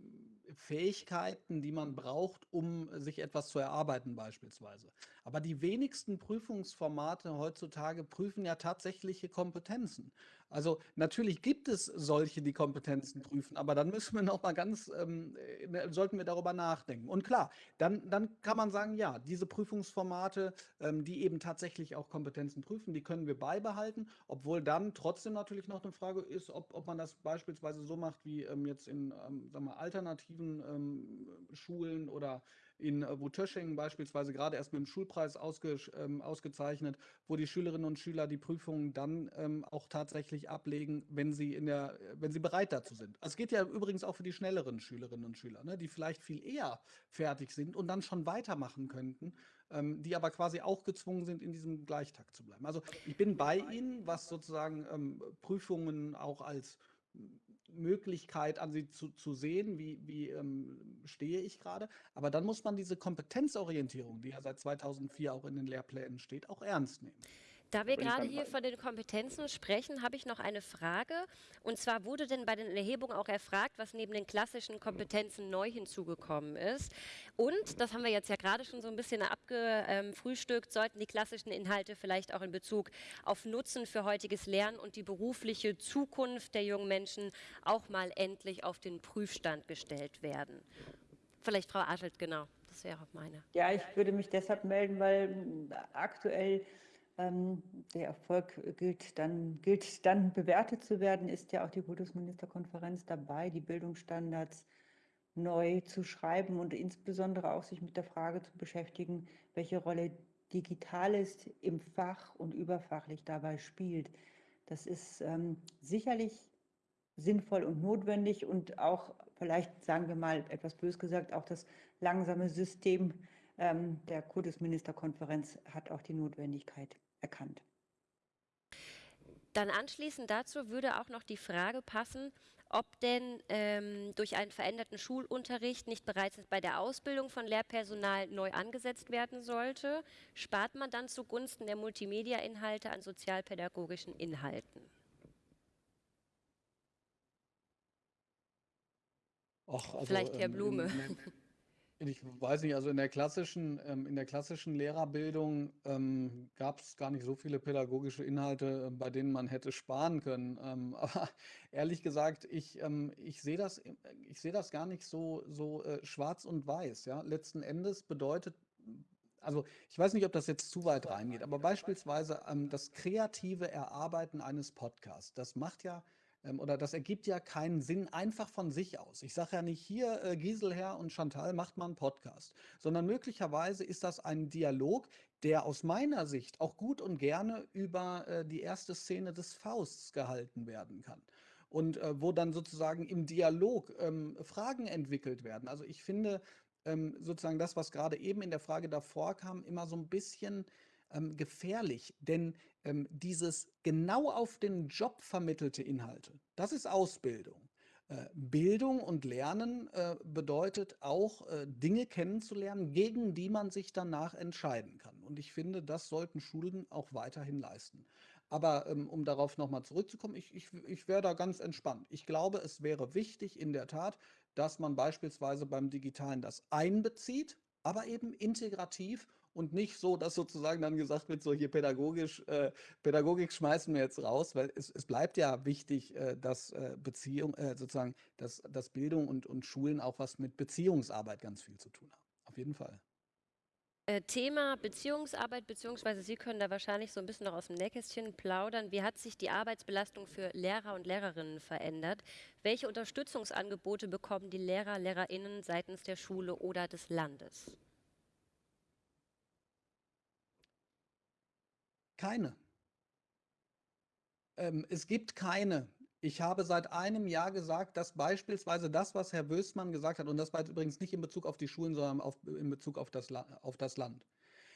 Fähigkeiten, die man braucht, um sich etwas zu erarbeiten beispielsweise. Aber die wenigsten Prüfungsformate heutzutage prüfen ja tatsächliche Kompetenzen. Also natürlich gibt es solche, die Kompetenzen prüfen, aber dann müssen wir noch mal ganz, ähm, äh, sollten wir darüber nachdenken. Und klar, dann, dann kann man sagen, ja, diese Prüfungsformate, ähm, die eben tatsächlich auch Kompetenzen prüfen, die können wir beibehalten, obwohl dann trotzdem natürlich noch eine Frage ist, ob, ob man das beispielsweise so macht wie ähm, jetzt in ähm, sagen wir, alternativen ähm, Schulen oder in äh, Wutösching beispielsweise gerade erst mit dem Schulpreis ausge, ähm, ausgezeichnet, wo die Schülerinnen und Schüler die Prüfungen dann ähm, auch tatsächlich ablegen, wenn sie in der, wenn sie bereit dazu sind. Also es geht ja übrigens auch für die schnelleren Schülerinnen und Schüler, ne, die vielleicht viel eher fertig sind und dann schon weitermachen könnten, ähm, die aber quasi auch gezwungen sind, in diesem Gleichtakt zu bleiben. Also ich bin bei Ihnen, was sozusagen ähm, Prüfungen auch als Möglichkeit an sie zu, zu sehen, wie, wie ähm, stehe ich gerade. Aber dann muss man diese Kompetenzorientierung, die ja seit 2004 auch in den Lehrplänen steht, auch ernst nehmen. Da wir gerade hier von den Kompetenzen sprechen, habe ich noch eine Frage. Und zwar wurde denn bei den Erhebungen auch erfragt, was neben den klassischen Kompetenzen neu hinzugekommen ist. Und, das haben wir jetzt ja gerade schon so ein bisschen abgefrühstückt, sollten die klassischen Inhalte vielleicht auch in Bezug auf Nutzen für heutiges Lernen und die berufliche Zukunft der jungen Menschen auch mal endlich auf den Prüfstand gestellt werden. Vielleicht Frau Aschelt, genau. Das wäre auch meine. Ja, ich würde mich deshalb melden, weil aktuell der Erfolg gilt dann, gilt dann bewertet zu werden, ist ja auch die Bundesministerkonferenz dabei, die Bildungsstandards neu zu schreiben und insbesondere auch sich mit der Frage zu beschäftigen, welche Rolle Digitales im Fach und überfachlich dabei spielt. Das ist ähm, sicherlich sinnvoll und notwendig und auch vielleicht, sagen wir mal etwas bös gesagt, auch das langsame System ähm, der Kultusministerkonferenz hat auch die Notwendigkeit erkannt. Dann anschließend dazu würde auch noch die Frage passen, ob denn ähm, durch einen veränderten Schulunterricht nicht bereits bei der Ausbildung von Lehrpersonal neu angesetzt werden sollte. Spart man dann zugunsten der Multimedia-Inhalte an sozialpädagogischen Inhalten? Och, also, Vielleicht Herr ähm, Blume. In, ich weiß nicht, also in der klassischen, ähm, in der klassischen Lehrerbildung ähm, gab es gar nicht so viele pädagogische Inhalte, äh, bei denen man hätte sparen können. Ähm, aber ehrlich gesagt, ich, ähm, ich sehe das, ich sehe das gar nicht so, so äh, schwarz und weiß. Ja? Letzten Endes bedeutet, also ich weiß nicht, ob das jetzt zu weit reingeht, aber beispielsweise ähm, das kreative Erarbeiten eines Podcasts, das macht ja ähm, oder das ergibt ja keinen Sinn einfach von sich aus. Ich sage ja nicht hier, äh, Giselher und Chantal macht mal einen Podcast, sondern möglicherweise ist das ein Dialog, der aus meiner Sicht auch gut und gerne über äh, die erste Szene des Fausts gehalten werden kann. Und äh, wo dann sozusagen im Dialog ähm, Fragen entwickelt werden. Also ich finde ähm, sozusagen das, was gerade eben in der Frage davor kam, immer so ein bisschen ähm, gefährlich, denn ähm, dieses genau auf den Job vermittelte Inhalte, das ist Ausbildung. Äh, Bildung und Lernen äh, bedeutet auch, äh, Dinge kennenzulernen, gegen die man sich danach entscheiden kann. Und ich finde, das sollten Schulen auch weiterhin leisten. Aber ähm, um darauf nochmal zurückzukommen, ich, ich, ich wäre da ganz entspannt. Ich glaube, es wäre wichtig in der Tat, dass man beispielsweise beim Digitalen das einbezieht, aber eben integrativ und nicht so, dass sozusagen dann gesagt wird, so hier pädagogisch, äh, Pädagogik schmeißen wir jetzt raus, weil es, es bleibt ja wichtig, äh, dass äh, Beziehung, äh, sozusagen, dass, dass Bildung und, und Schulen auch was mit Beziehungsarbeit ganz viel zu tun haben. Auf jeden Fall. Äh, Thema Beziehungsarbeit, beziehungsweise Sie können da wahrscheinlich so ein bisschen noch aus dem Nähkästchen plaudern. Wie hat sich die Arbeitsbelastung für Lehrer und Lehrerinnen verändert? Welche Unterstützungsangebote bekommen die Lehrer, Lehrerinnen seitens der Schule oder des Landes? Keine. Ähm, es gibt keine. Ich habe seit einem Jahr gesagt, dass beispielsweise das, was Herr Wößmann gesagt hat, und das war übrigens nicht in Bezug auf die Schulen, sondern auf, in Bezug auf das, auf das Land.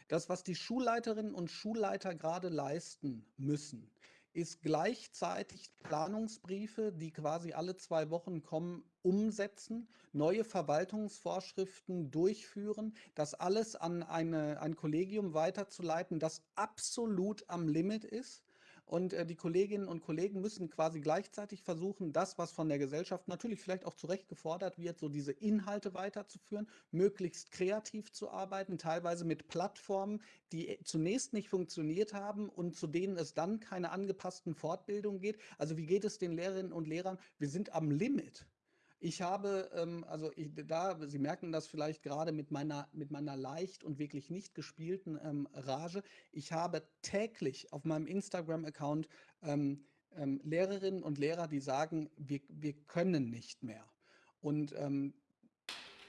Das, was die Schulleiterinnen und Schulleiter gerade leisten müssen, ist gleichzeitig Planungsbriefe, die quasi alle zwei Wochen kommen, umsetzen, neue Verwaltungsvorschriften durchführen, das alles an eine, ein Kollegium weiterzuleiten, das absolut am Limit ist und äh, die Kolleginnen und Kollegen müssen quasi gleichzeitig versuchen, das, was von der Gesellschaft natürlich vielleicht auch zu Recht gefordert wird, so diese Inhalte weiterzuführen, möglichst kreativ zu arbeiten, teilweise mit Plattformen, die äh, zunächst nicht funktioniert haben und zu denen es dann keine angepassten Fortbildungen geht. Also wie geht es den Lehrerinnen und Lehrern? Wir sind am Limit. Ich habe, ähm, also ich, da, Sie merken das vielleicht gerade mit meiner, mit meiner leicht und wirklich nicht gespielten ähm, Rage. Ich habe täglich auf meinem Instagram-Account ähm, ähm, Lehrerinnen und Lehrer, die sagen, wir, wir können nicht mehr. Und ähm,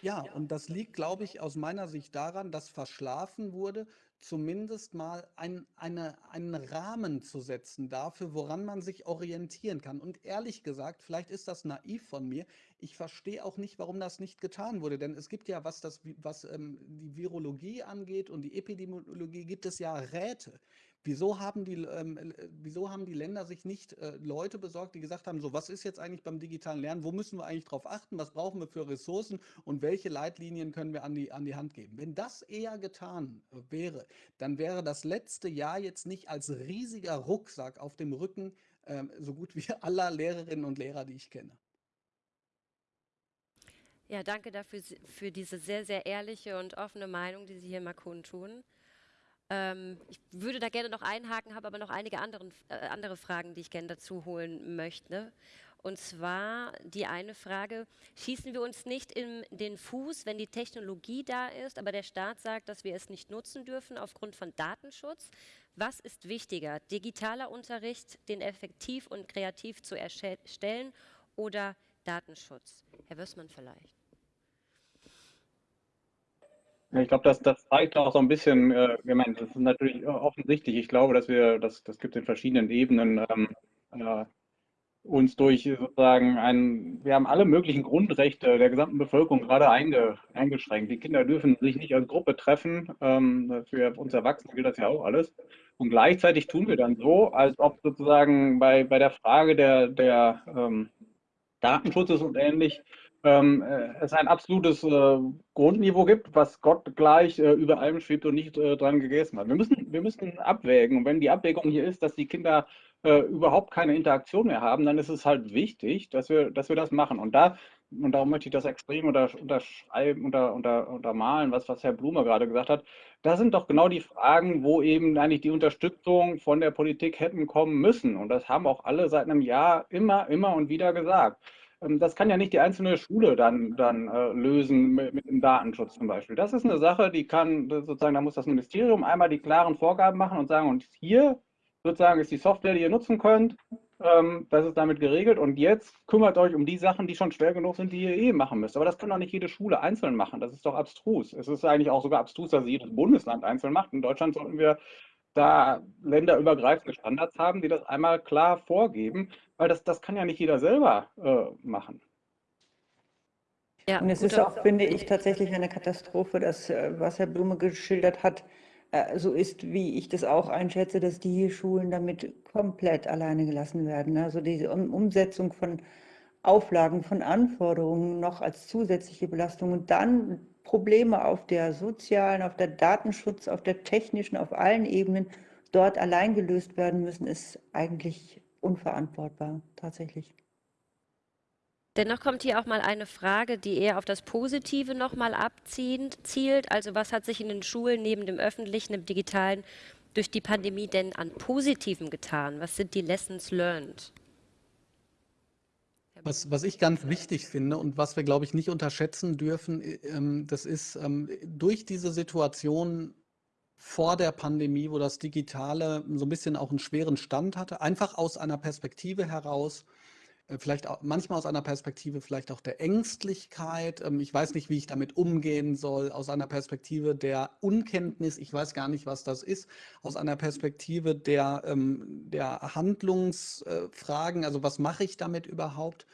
ja, und das liegt, glaube ich, aus meiner Sicht daran, dass verschlafen wurde, zumindest mal ein, eine, einen Rahmen zu setzen dafür, woran man sich orientieren kann. Und ehrlich gesagt, vielleicht ist das naiv von mir, ich verstehe auch nicht, warum das nicht getan wurde. Denn es gibt ja, was, das, was ähm, die Virologie angeht und die Epidemiologie, gibt es ja Räte. Wieso haben die, ähm, äh, wieso haben die Länder sich nicht äh, Leute besorgt, die gesagt haben, so was ist jetzt eigentlich beim digitalen Lernen, wo müssen wir eigentlich drauf achten, was brauchen wir für Ressourcen und welche Leitlinien können wir an die, an die Hand geben? Wenn das eher getan äh, wäre, dann wäre das letzte Jahr jetzt nicht als riesiger Rucksack auf dem Rücken ähm, so gut wie aller Lehrerinnen und Lehrer, die ich kenne. Ja, danke dafür für diese sehr, sehr ehrliche und offene Meinung, die Sie hier mal kundtun. Ähm, ich würde da gerne noch einhaken, habe aber noch einige anderen, äh, andere Fragen, die ich gerne dazu holen möchte. Und zwar die eine Frage, schießen wir uns nicht in den Fuß, wenn die Technologie da ist, aber der Staat sagt, dass wir es nicht nutzen dürfen aufgrund von Datenschutz? Was ist wichtiger, digitaler Unterricht, den effektiv und kreativ zu erstellen oder Datenschutz? Herr Wössmann vielleicht. Ich glaube, das, das zeigt auch so ein bisschen, äh, ich meine, das ist natürlich offensichtlich. Ich glaube, dass wir, das, das gibt es in verschiedenen Ebenen, ähm, äh, uns durch sozusagen ein, wir haben alle möglichen Grundrechte der gesamten Bevölkerung gerade einge, eingeschränkt. Die Kinder dürfen sich nicht als Gruppe treffen. Ähm, für uns Erwachsene gilt das ja auch alles. Und gleichzeitig tun wir dann so, als ob sozusagen bei, bei der Frage der, der ähm, Datenschutzes und ähnlich ähm, äh, es ein absolutes äh, Grundniveau gibt, was Gott gleich äh, über allem schwebt und nicht äh, dran gegessen hat. Wir müssen, wir müssen abwägen. Und wenn die Abwägung hier ist, dass die Kinder äh, überhaupt keine Interaktion mehr haben, dann ist es halt wichtig, dass wir, dass wir das machen. Und da, und darum möchte ich das extrem unter, unterschreiben, unter, unter, untermalen, was, was Herr Blume gerade gesagt hat. Da sind doch genau die Fragen, wo eben eigentlich die Unterstützung von der Politik hätten kommen müssen. Und das haben auch alle seit einem Jahr immer, immer und wieder gesagt. Ähm, das kann ja nicht die einzelne Schule dann, dann äh, lösen mit, mit, dem Datenschutz zum Beispiel. Das ist eine Sache, die kann sozusagen, da muss das Ministerium einmal die klaren Vorgaben machen und sagen, und hier sozusagen ist die Software, die ihr nutzen könnt, ähm, das ist damit geregelt und jetzt kümmert euch um die Sachen, die schon schwer genug sind, die ihr eh machen müsst. Aber das kann doch nicht jede Schule einzeln machen. Das ist doch abstrus. Es ist eigentlich auch sogar abstrus, dass jedes Bundesland einzeln macht. In Deutschland sollten wir da länderübergreifende Standards haben, die das einmal klar vorgeben, weil das, das kann ja nicht jeder selber äh, machen. Ja, und es ist auch, finde ich, tatsächlich eine Katastrophe, dass, äh, was Herr Blume geschildert hat, äh, so ist, wie ich das auch einschätze, dass die Schulen damit komplett alleine gelassen werden. Also diese Umsetzung von Auflagen, von Anforderungen noch als zusätzliche Belastung und dann Probleme auf der sozialen, auf der Datenschutz, auf der technischen, auf allen Ebenen dort allein gelöst werden müssen, ist eigentlich unverantwortbar, tatsächlich. Dennoch kommt hier auch mal eine Frage, die eher auf das Positive nochmal abzielt. Also was hat sich in den Schulen neben dem öffentlichen, dem digitalen durch die Pandemie denn an Positivem getan? Was sind die Lessons learned? Was, was ich ganz wichtig finde und was wir, glaube ich, nicht unterschätzen dürfen, ähm, das ist ähm, durch diese Situation vor der Pandemie, wo das Digitale so ein bisschen auch einen schweren Stand hatte, einfach aus einer Perspektive heraus, äh, vielleicht auch, manchmal aus einer Perspektive vielleicht auch der Ängstlichkeit. Ähm, ich weiß nicht, wie ich damit umgehen soll, aus einer Perspektive der Unkenntnis. Ich weiß gar nicht, was das ist. Aus einer Perspektive der, ähm, der Handlungsfragen, also was mache ich damit überhaupt?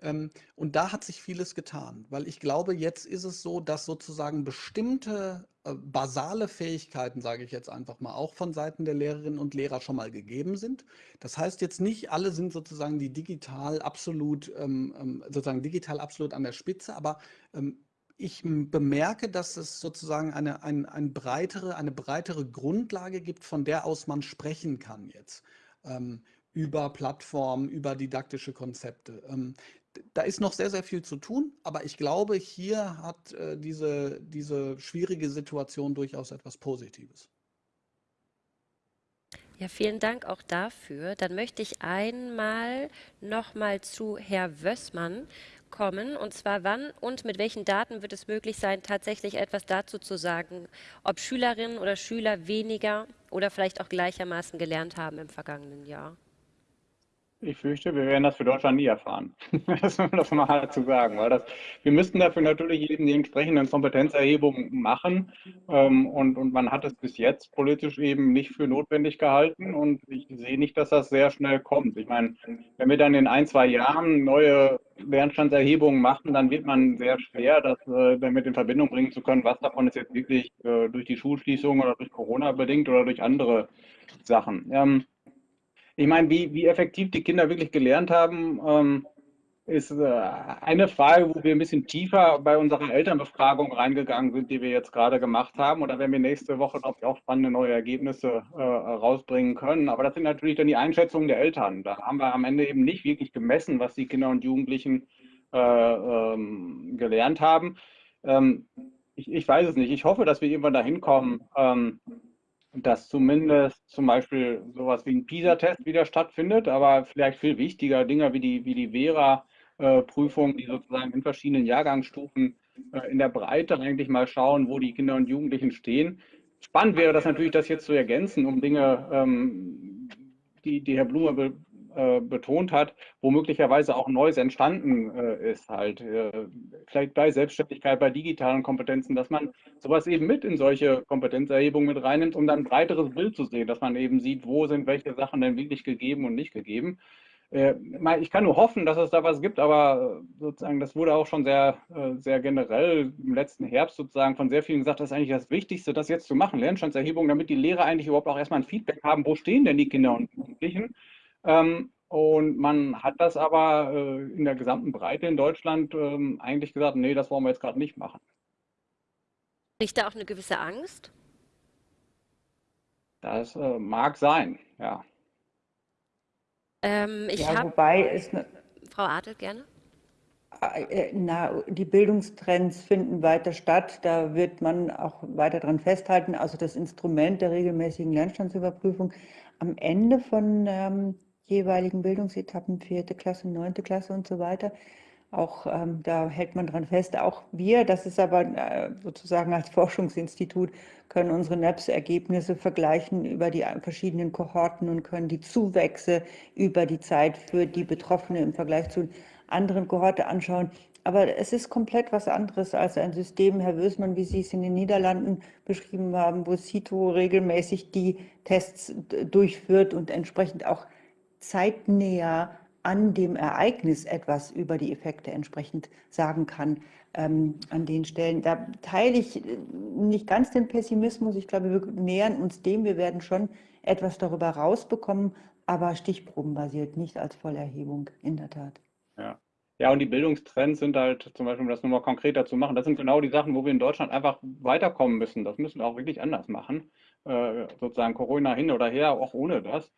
Ähm, und da hat sich vieles getan, weil ich glaube, jetzt ist es so, dass sozusagen bestimmte äh, basale Fähigkeiten, sage ich jetzt einfach mal, auch von Seiten der Lehrerinnen und Lehrer schon mal gegeben sind. Das heißt jetzt nicht, alle sind sozusagen die digital absolut, ähm, ähm, sozusagen digital absolut an der Spitze, aber ich bemerke, dass es sozusagen eine, ein, ein breitere, eine breitere Grundlage gibt, von der aus man sprechen kann jetzt über Plattformen, über didaktische Konzepte da ist noch sehr, sehr viel zu tun, aber ich glaube, hier hat äh, diese, diese schwierige Situation durchaus etwas Positives. Ja, vielen Dank auch dafür. Dann möchte ich einmal nochmal zu Herr Wössmann kommen. Und zwar wann und mit welchen Daten wird es möglich sein, tatsächlich etwas dazu zu sagen, ob Schülerinnen oder Schüler weniger oder vielleicht auch gleichermaßen gelernt haben im vergangenen Jahr? Ich fürchte, wir werden das für Deutschland nie erfahren. das muss man mal dazu sagen, weil das, wir müssten dafür natürlich eben die entsprechenden Kompetenzerhebungen machen. Ähm, und, und man hat es bis jetzt politisch eben nicht für notwendig gehalten. Und ich sehe nicht, dass das sehr schnell kommt. Ich meine, wenn wir dann in ein, zwei Jahren neue Lernstandserhebungen machen, dann wird man sehr schwer, das äh, damit in Verbindung bringen zu können, was davon ist jetzt wirklich äh, durch die Schulschließung oder durch Corona bedingt oder durch andere Sachen. Ähm, ich meine, wie, wie effektiv die Kinder wirklich gelernt haben, ähm, ist äh, eine Frage, wo wir ein bisschen tiefer bei unserer Elternbefragung reingegangen sind, die wir jetzt gerade gemacht haben. Oder wenn wir nächste Woche, ich, auch spannende neue Ergebnisse äh, rausbringen können. Aber das sind natürlich dann die Einschätzungen der Eltern. Da haben wir am Ende eben nicht wirklich gemessen, was die Kinder und Jugendlichen äh, ähm, gelernt haben. Ähm, ich, ich, weiß es nicht. Ich hoffe, dass wir irgendwann dahin kommen, ähm, dass zumindest zum Beispiel sowas wie ein PISA-Test wieder stattfindet, aber vielleicht viel wichtiger Dinge wie die, wie die Vera-Prüfung, die sozusagen in verschiedenen Jahrgangsstufen äh, in der Breite eigentlich mal schauen, wo die Kinder und Jugendlichen stehen. Spannend wäre das natürlich, das jetzt zu ergänzen, um Dinge, ähm, die, die Herr Blume äh, betont hat, wo möglicherweise auch Neues entstanden äh, ist, halt äh, vielleicht bei Selbstständigkeit, bei digitalen Kompetenzen, dass man sowas eben mit in solche Kompetenzerhebungen mit reinnimmt, um dann ein breiteres Bild zu sehen, dass man eben sieht, wo sind welche Sachen denn wirklich gegeben und nicht gegeben. Äh, ich kann nur hoffen, dass es da was gibt, aber sozusagen, das wurde auch schon sehr, äh, sehr generell im letzten Herbst sozusagen von sehr vielen gesagt, das ist eigentlich das Wichtigste, das jetzt zu machen, Lernstandserhebung, damit die Lehrer eigentlich überhaupt auch erstmal ein Feedback haben, wo stehen denn die Kinder und Jugendlichen und man hat das aber äh, in der gesamten Breite in Deutschland ähm, eigentlich gesagt, nee, das wollen wir jetzt gerade nicht machen. Nicht da auch eine gewisse Angst? Das äh, mag sein, ja. Ähm, ich ja, hab, wobei ne, Frau Adel gerne. Äh, na, die Bildungstrends finden weiter statt. Da wird man auch weiter dran festhalten. Also das Instrument der regelmäßigen Lernstandsüberprüfung am Ende von ähm, jeweiligen Bildungsetappen, vierte Klasse, neunte Klasse und so weiter. Auch ähm, da hält man dran fest. Auch wir, das ist aber äh, sozusagen als Forschungsinstitut, können unsere NEPS-Ergebnisse vergleichen über die verschiedenen Kohorten und können die Zuwächse über die Zeit für die Betroffenen im Vergleich zu anderen Kohorte anschauen. Aber es ist komplett was anderes als ein System, Herr Wösmann, wie Sie es in den Niederlanden beschrieben haben, wo CITO regelmäßig die Tests durchführt und entsprechend auch zeitnäher an dem Ereignis etwas über die Effekte entsprechend sagen kann ähm, an den Stellen. Da teile ich äh, nicht ganz den Pessimismus. Ich glaube, wir nähern uns dem. Wir werden schon etwas darüber rausbekommen, aber stichprobenbasiert, nicht als Vollerhebung, in der Tat. Ja. Ja, und die Bildungstrends sind halt, zum Beispiel, um das nochmal konkreter zu machen, das sind genau die Sachen, wo wir in Deutschland einfach weiterkommen müssen. Das müssen wir auch wirklich anders machen. Äh, sozusagen Corona hin oder her, auch ohne das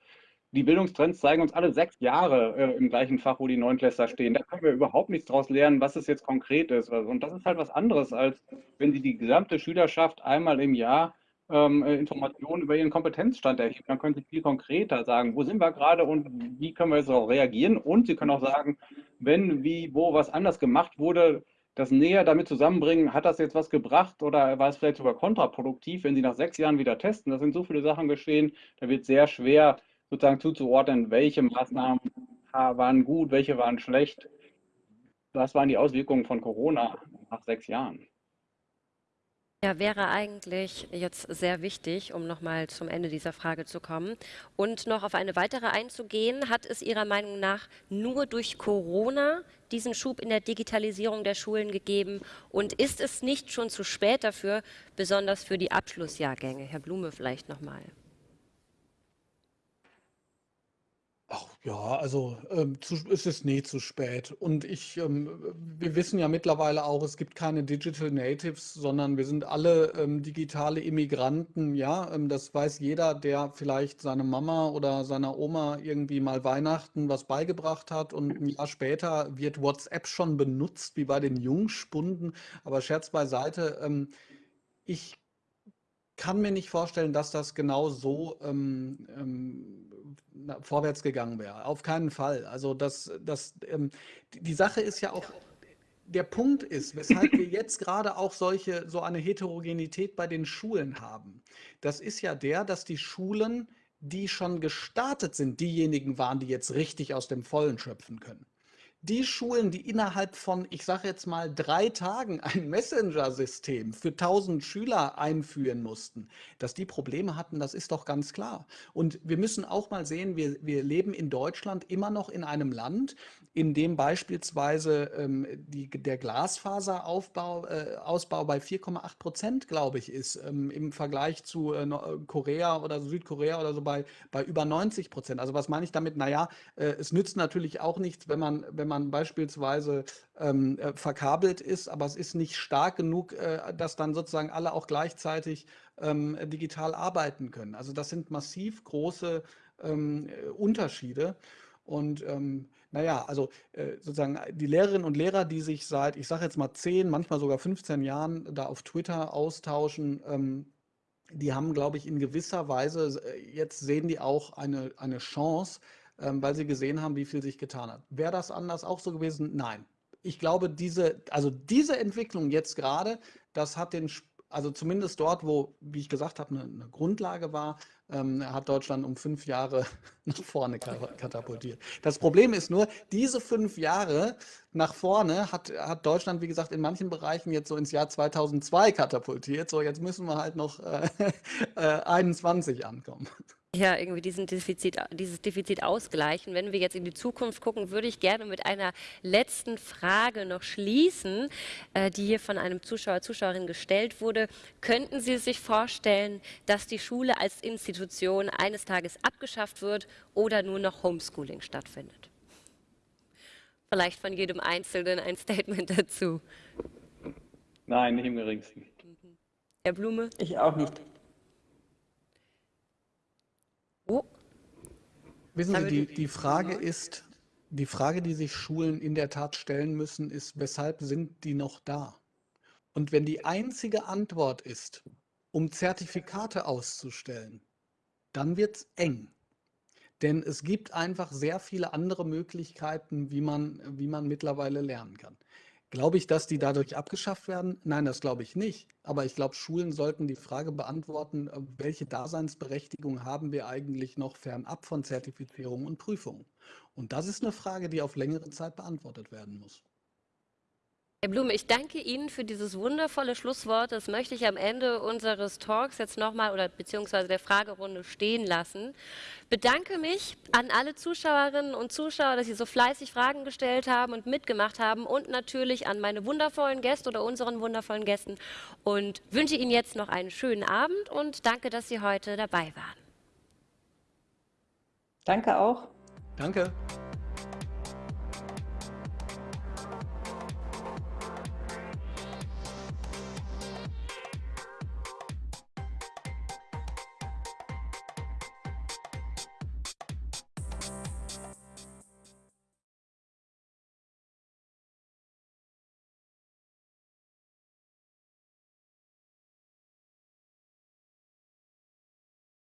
die Bildungstrends zeigen uns alle sechs Jahre äh, im gleichen Fach, wo die Neunklässler stehen. Da können wir überhaupt nichts daraus lernen, was es jetzt konkret ist. Und das ist halt was anderes, als wenn Sie die gesamte Schülerschaft einmal im Jahr ähm, äh, Informationen über ihren Kompetenzstand erheben. Dann können Sie viel konkreter sagen, wo sind wir gerade und wie können wir jetzt auch reagieren. Und Sie können auch sagen, wenn, wie, wo was anders gemacht wurde, das näher damit zusammenbringen, hat das jetzt was gebracht oder war es vielleicht sogar kontraproduktiv, wenn Sie nach sechs Jahren wieder testen? Da sind so viele Sachen geschehen, da wird sehr schwer, sozusagen zuzuordnen, welche Maßnahmen waren gut, welche waren schlecht? Was waren die Auswirkungen von Corona nach sechs Jahren? Ja, wäre eigentlich jetzt sehr wichtig, um nochmal zum Ende dieser Frage zu kommen und noch auf eine weitere einzugehen. Hat es Ihrer Meinung nach nur durch Corona diesen Schub in der Digitalisierung der Schulen gegeben? Und ist es nicht schon zu spät dafür, besonders für die Abschlussjahrgänge? Herr Blume vielleicht nochmal. Ach ja, also ähm, zu, es ist nie zu spät. Und ich, ähm, wir wissen ja mittlerweile auch, es gibt keine Digital Natives, sondern wir sind alle ähm, digitale Immigranten. Ja, ähm, das weiß jeder, der vielleicht seine Mama oder seiner Oma irgendwie mal Weihnachten was beigebracht hat und ein Jahr später wird WhatsApp schon benutzt, wie bei den Jungspunden. Aber Scherz beiseite, ähm, ich kann mir nicht vorstellen, dass das genau so ähm, vorwärts gegangen wäre. Auf keinen Fall. Also das, das, ähm, die Sache ist ja auch, der Punkt ist, weshalb wir jetzt gerade auch solche, so eine Heterogenität bei den Schulen haben. Das ist ja der, dass die Schulen, die schon gestartet sind, diejenigen waren, die jetzt richtig aus dem Vollen schöpfen können die Schulen, die innerhalb von, ich sage jetzt mal, drei Tagen ein Messenger-System für 1000 Schüler einführen mussten, dass die Probleme hatten, das ist doch ganz klar. Und wir müssen auch mal sehen, wir, wir leben in Deutschland immer noch in einem Land, in dem beispielsweise ähm, die, der Glasfaserausbau äh, Ausbau bei 4,8 Prozent, glaube ich, ist, ähm, im Vergleich zu äh, Korea oder Südkorea oder so bei, bei über 90 Prozent. Also was meine ich damit? Naja, äh, es nützt natürlich auch nichts, wenn man, wenn man beispielsweise ähm, äh, verkabelt ist, aber es ist nicht stark genug, äh, dass dann sozusagen alle auch gleichzeitig ähm, digital arbeiten können. Also das sind massiv große ähm, Unterschiede. Und ähm, naja, also äh, sozusagen die Lehrerinnen und Lehrer, die sich seit, ich sage jetzt mal 10, manchmal sogar 15 Jahren da auf Twitter austauschen, ähm, die haben, glaube ich, in gewisser Weise, äh, jetzt sehen die auch eine, eine Chance, weil sie gesehen haben, wie viel sich getan hat. Wäre das anders auch so gewesen? Nein. Ich glaube, diese, also diese Entwicklung jetzt gerade, das hat den, also zumindest dort, wo, wie ich gesagt habe, eine, eine Grundlage war, ähm, hat Deutschland um fünf Jahre nach vorne katapultiert. Das Problem ist nur, diese fünf Jahre nach vorne hat, hat Deutschland, wie gesagt, in manchen Bereichen jetzt so ins Jahr 2002 katapultiert. So, jetzt müssen wir halt noch äh, äh, 21 ankommen ja irgendwie diesen Defizit, dieses Defizit ausgleichen. Wenn wir jetzt in die Zukunft gucken, würde ich gerne mit einer letzten Frage noch schließen, äh, die hier von einem Zuschauer, Zuschauerin gestellt wurde. Könnten Sie sich vorstellen, dass die Schule als Institution eines Tages abgeschafft wird oder nur noch Homeschooling stattfindet? Vielleicht von jedem Einzelnen ein Statement dazu. Nein, nicht im geringsten. Herr Blume? Ich auch nicht. Oh. Wissen Sie, die, die Frage ist, die Frage, die sich Schulen in der Tat stellen müssen, ist, weshalb sind die noch da? Und wenn die einzige Antwort ist, um Zertifikate auszustellen, dann wird es eng. Denn es gibt einfach sehr viele andere Möglichkeiten, wie man, wie man mittlerweile lernen kann. Glaube ich, dass die dadurch abgeschafft werden? Nein, das glaube ich nicht. Aber ich glaube, Schulen sollten die Frage beantworten, äh, welche Daseinsberechtigung haben wir eigentlich noch fernab von Zertifizierung und Prüfungen? Und das ist eine Frage, die auf längere Zeit beantwortet werden muss. Herr Blume, ich danke Ihnen für dieses wundervolle Schlusswort. Das möchte ich am Ende unseres Talks jetzt nochmal oder beziehungsweise der Fragerunde stehen lassen. Bedanke mich an alle Zuschauerinnen und Zuschauer, dass Sie so fleißig Fragen gestellt haben und mitgemacht haben und natürlich an meine wundervollen Gäste oder unseren wundervollen Gästen und wünsche Ihnen jetzt noch einen schönen Abend und danke, dass Sie heute dabei waren. Danke auch. Danke.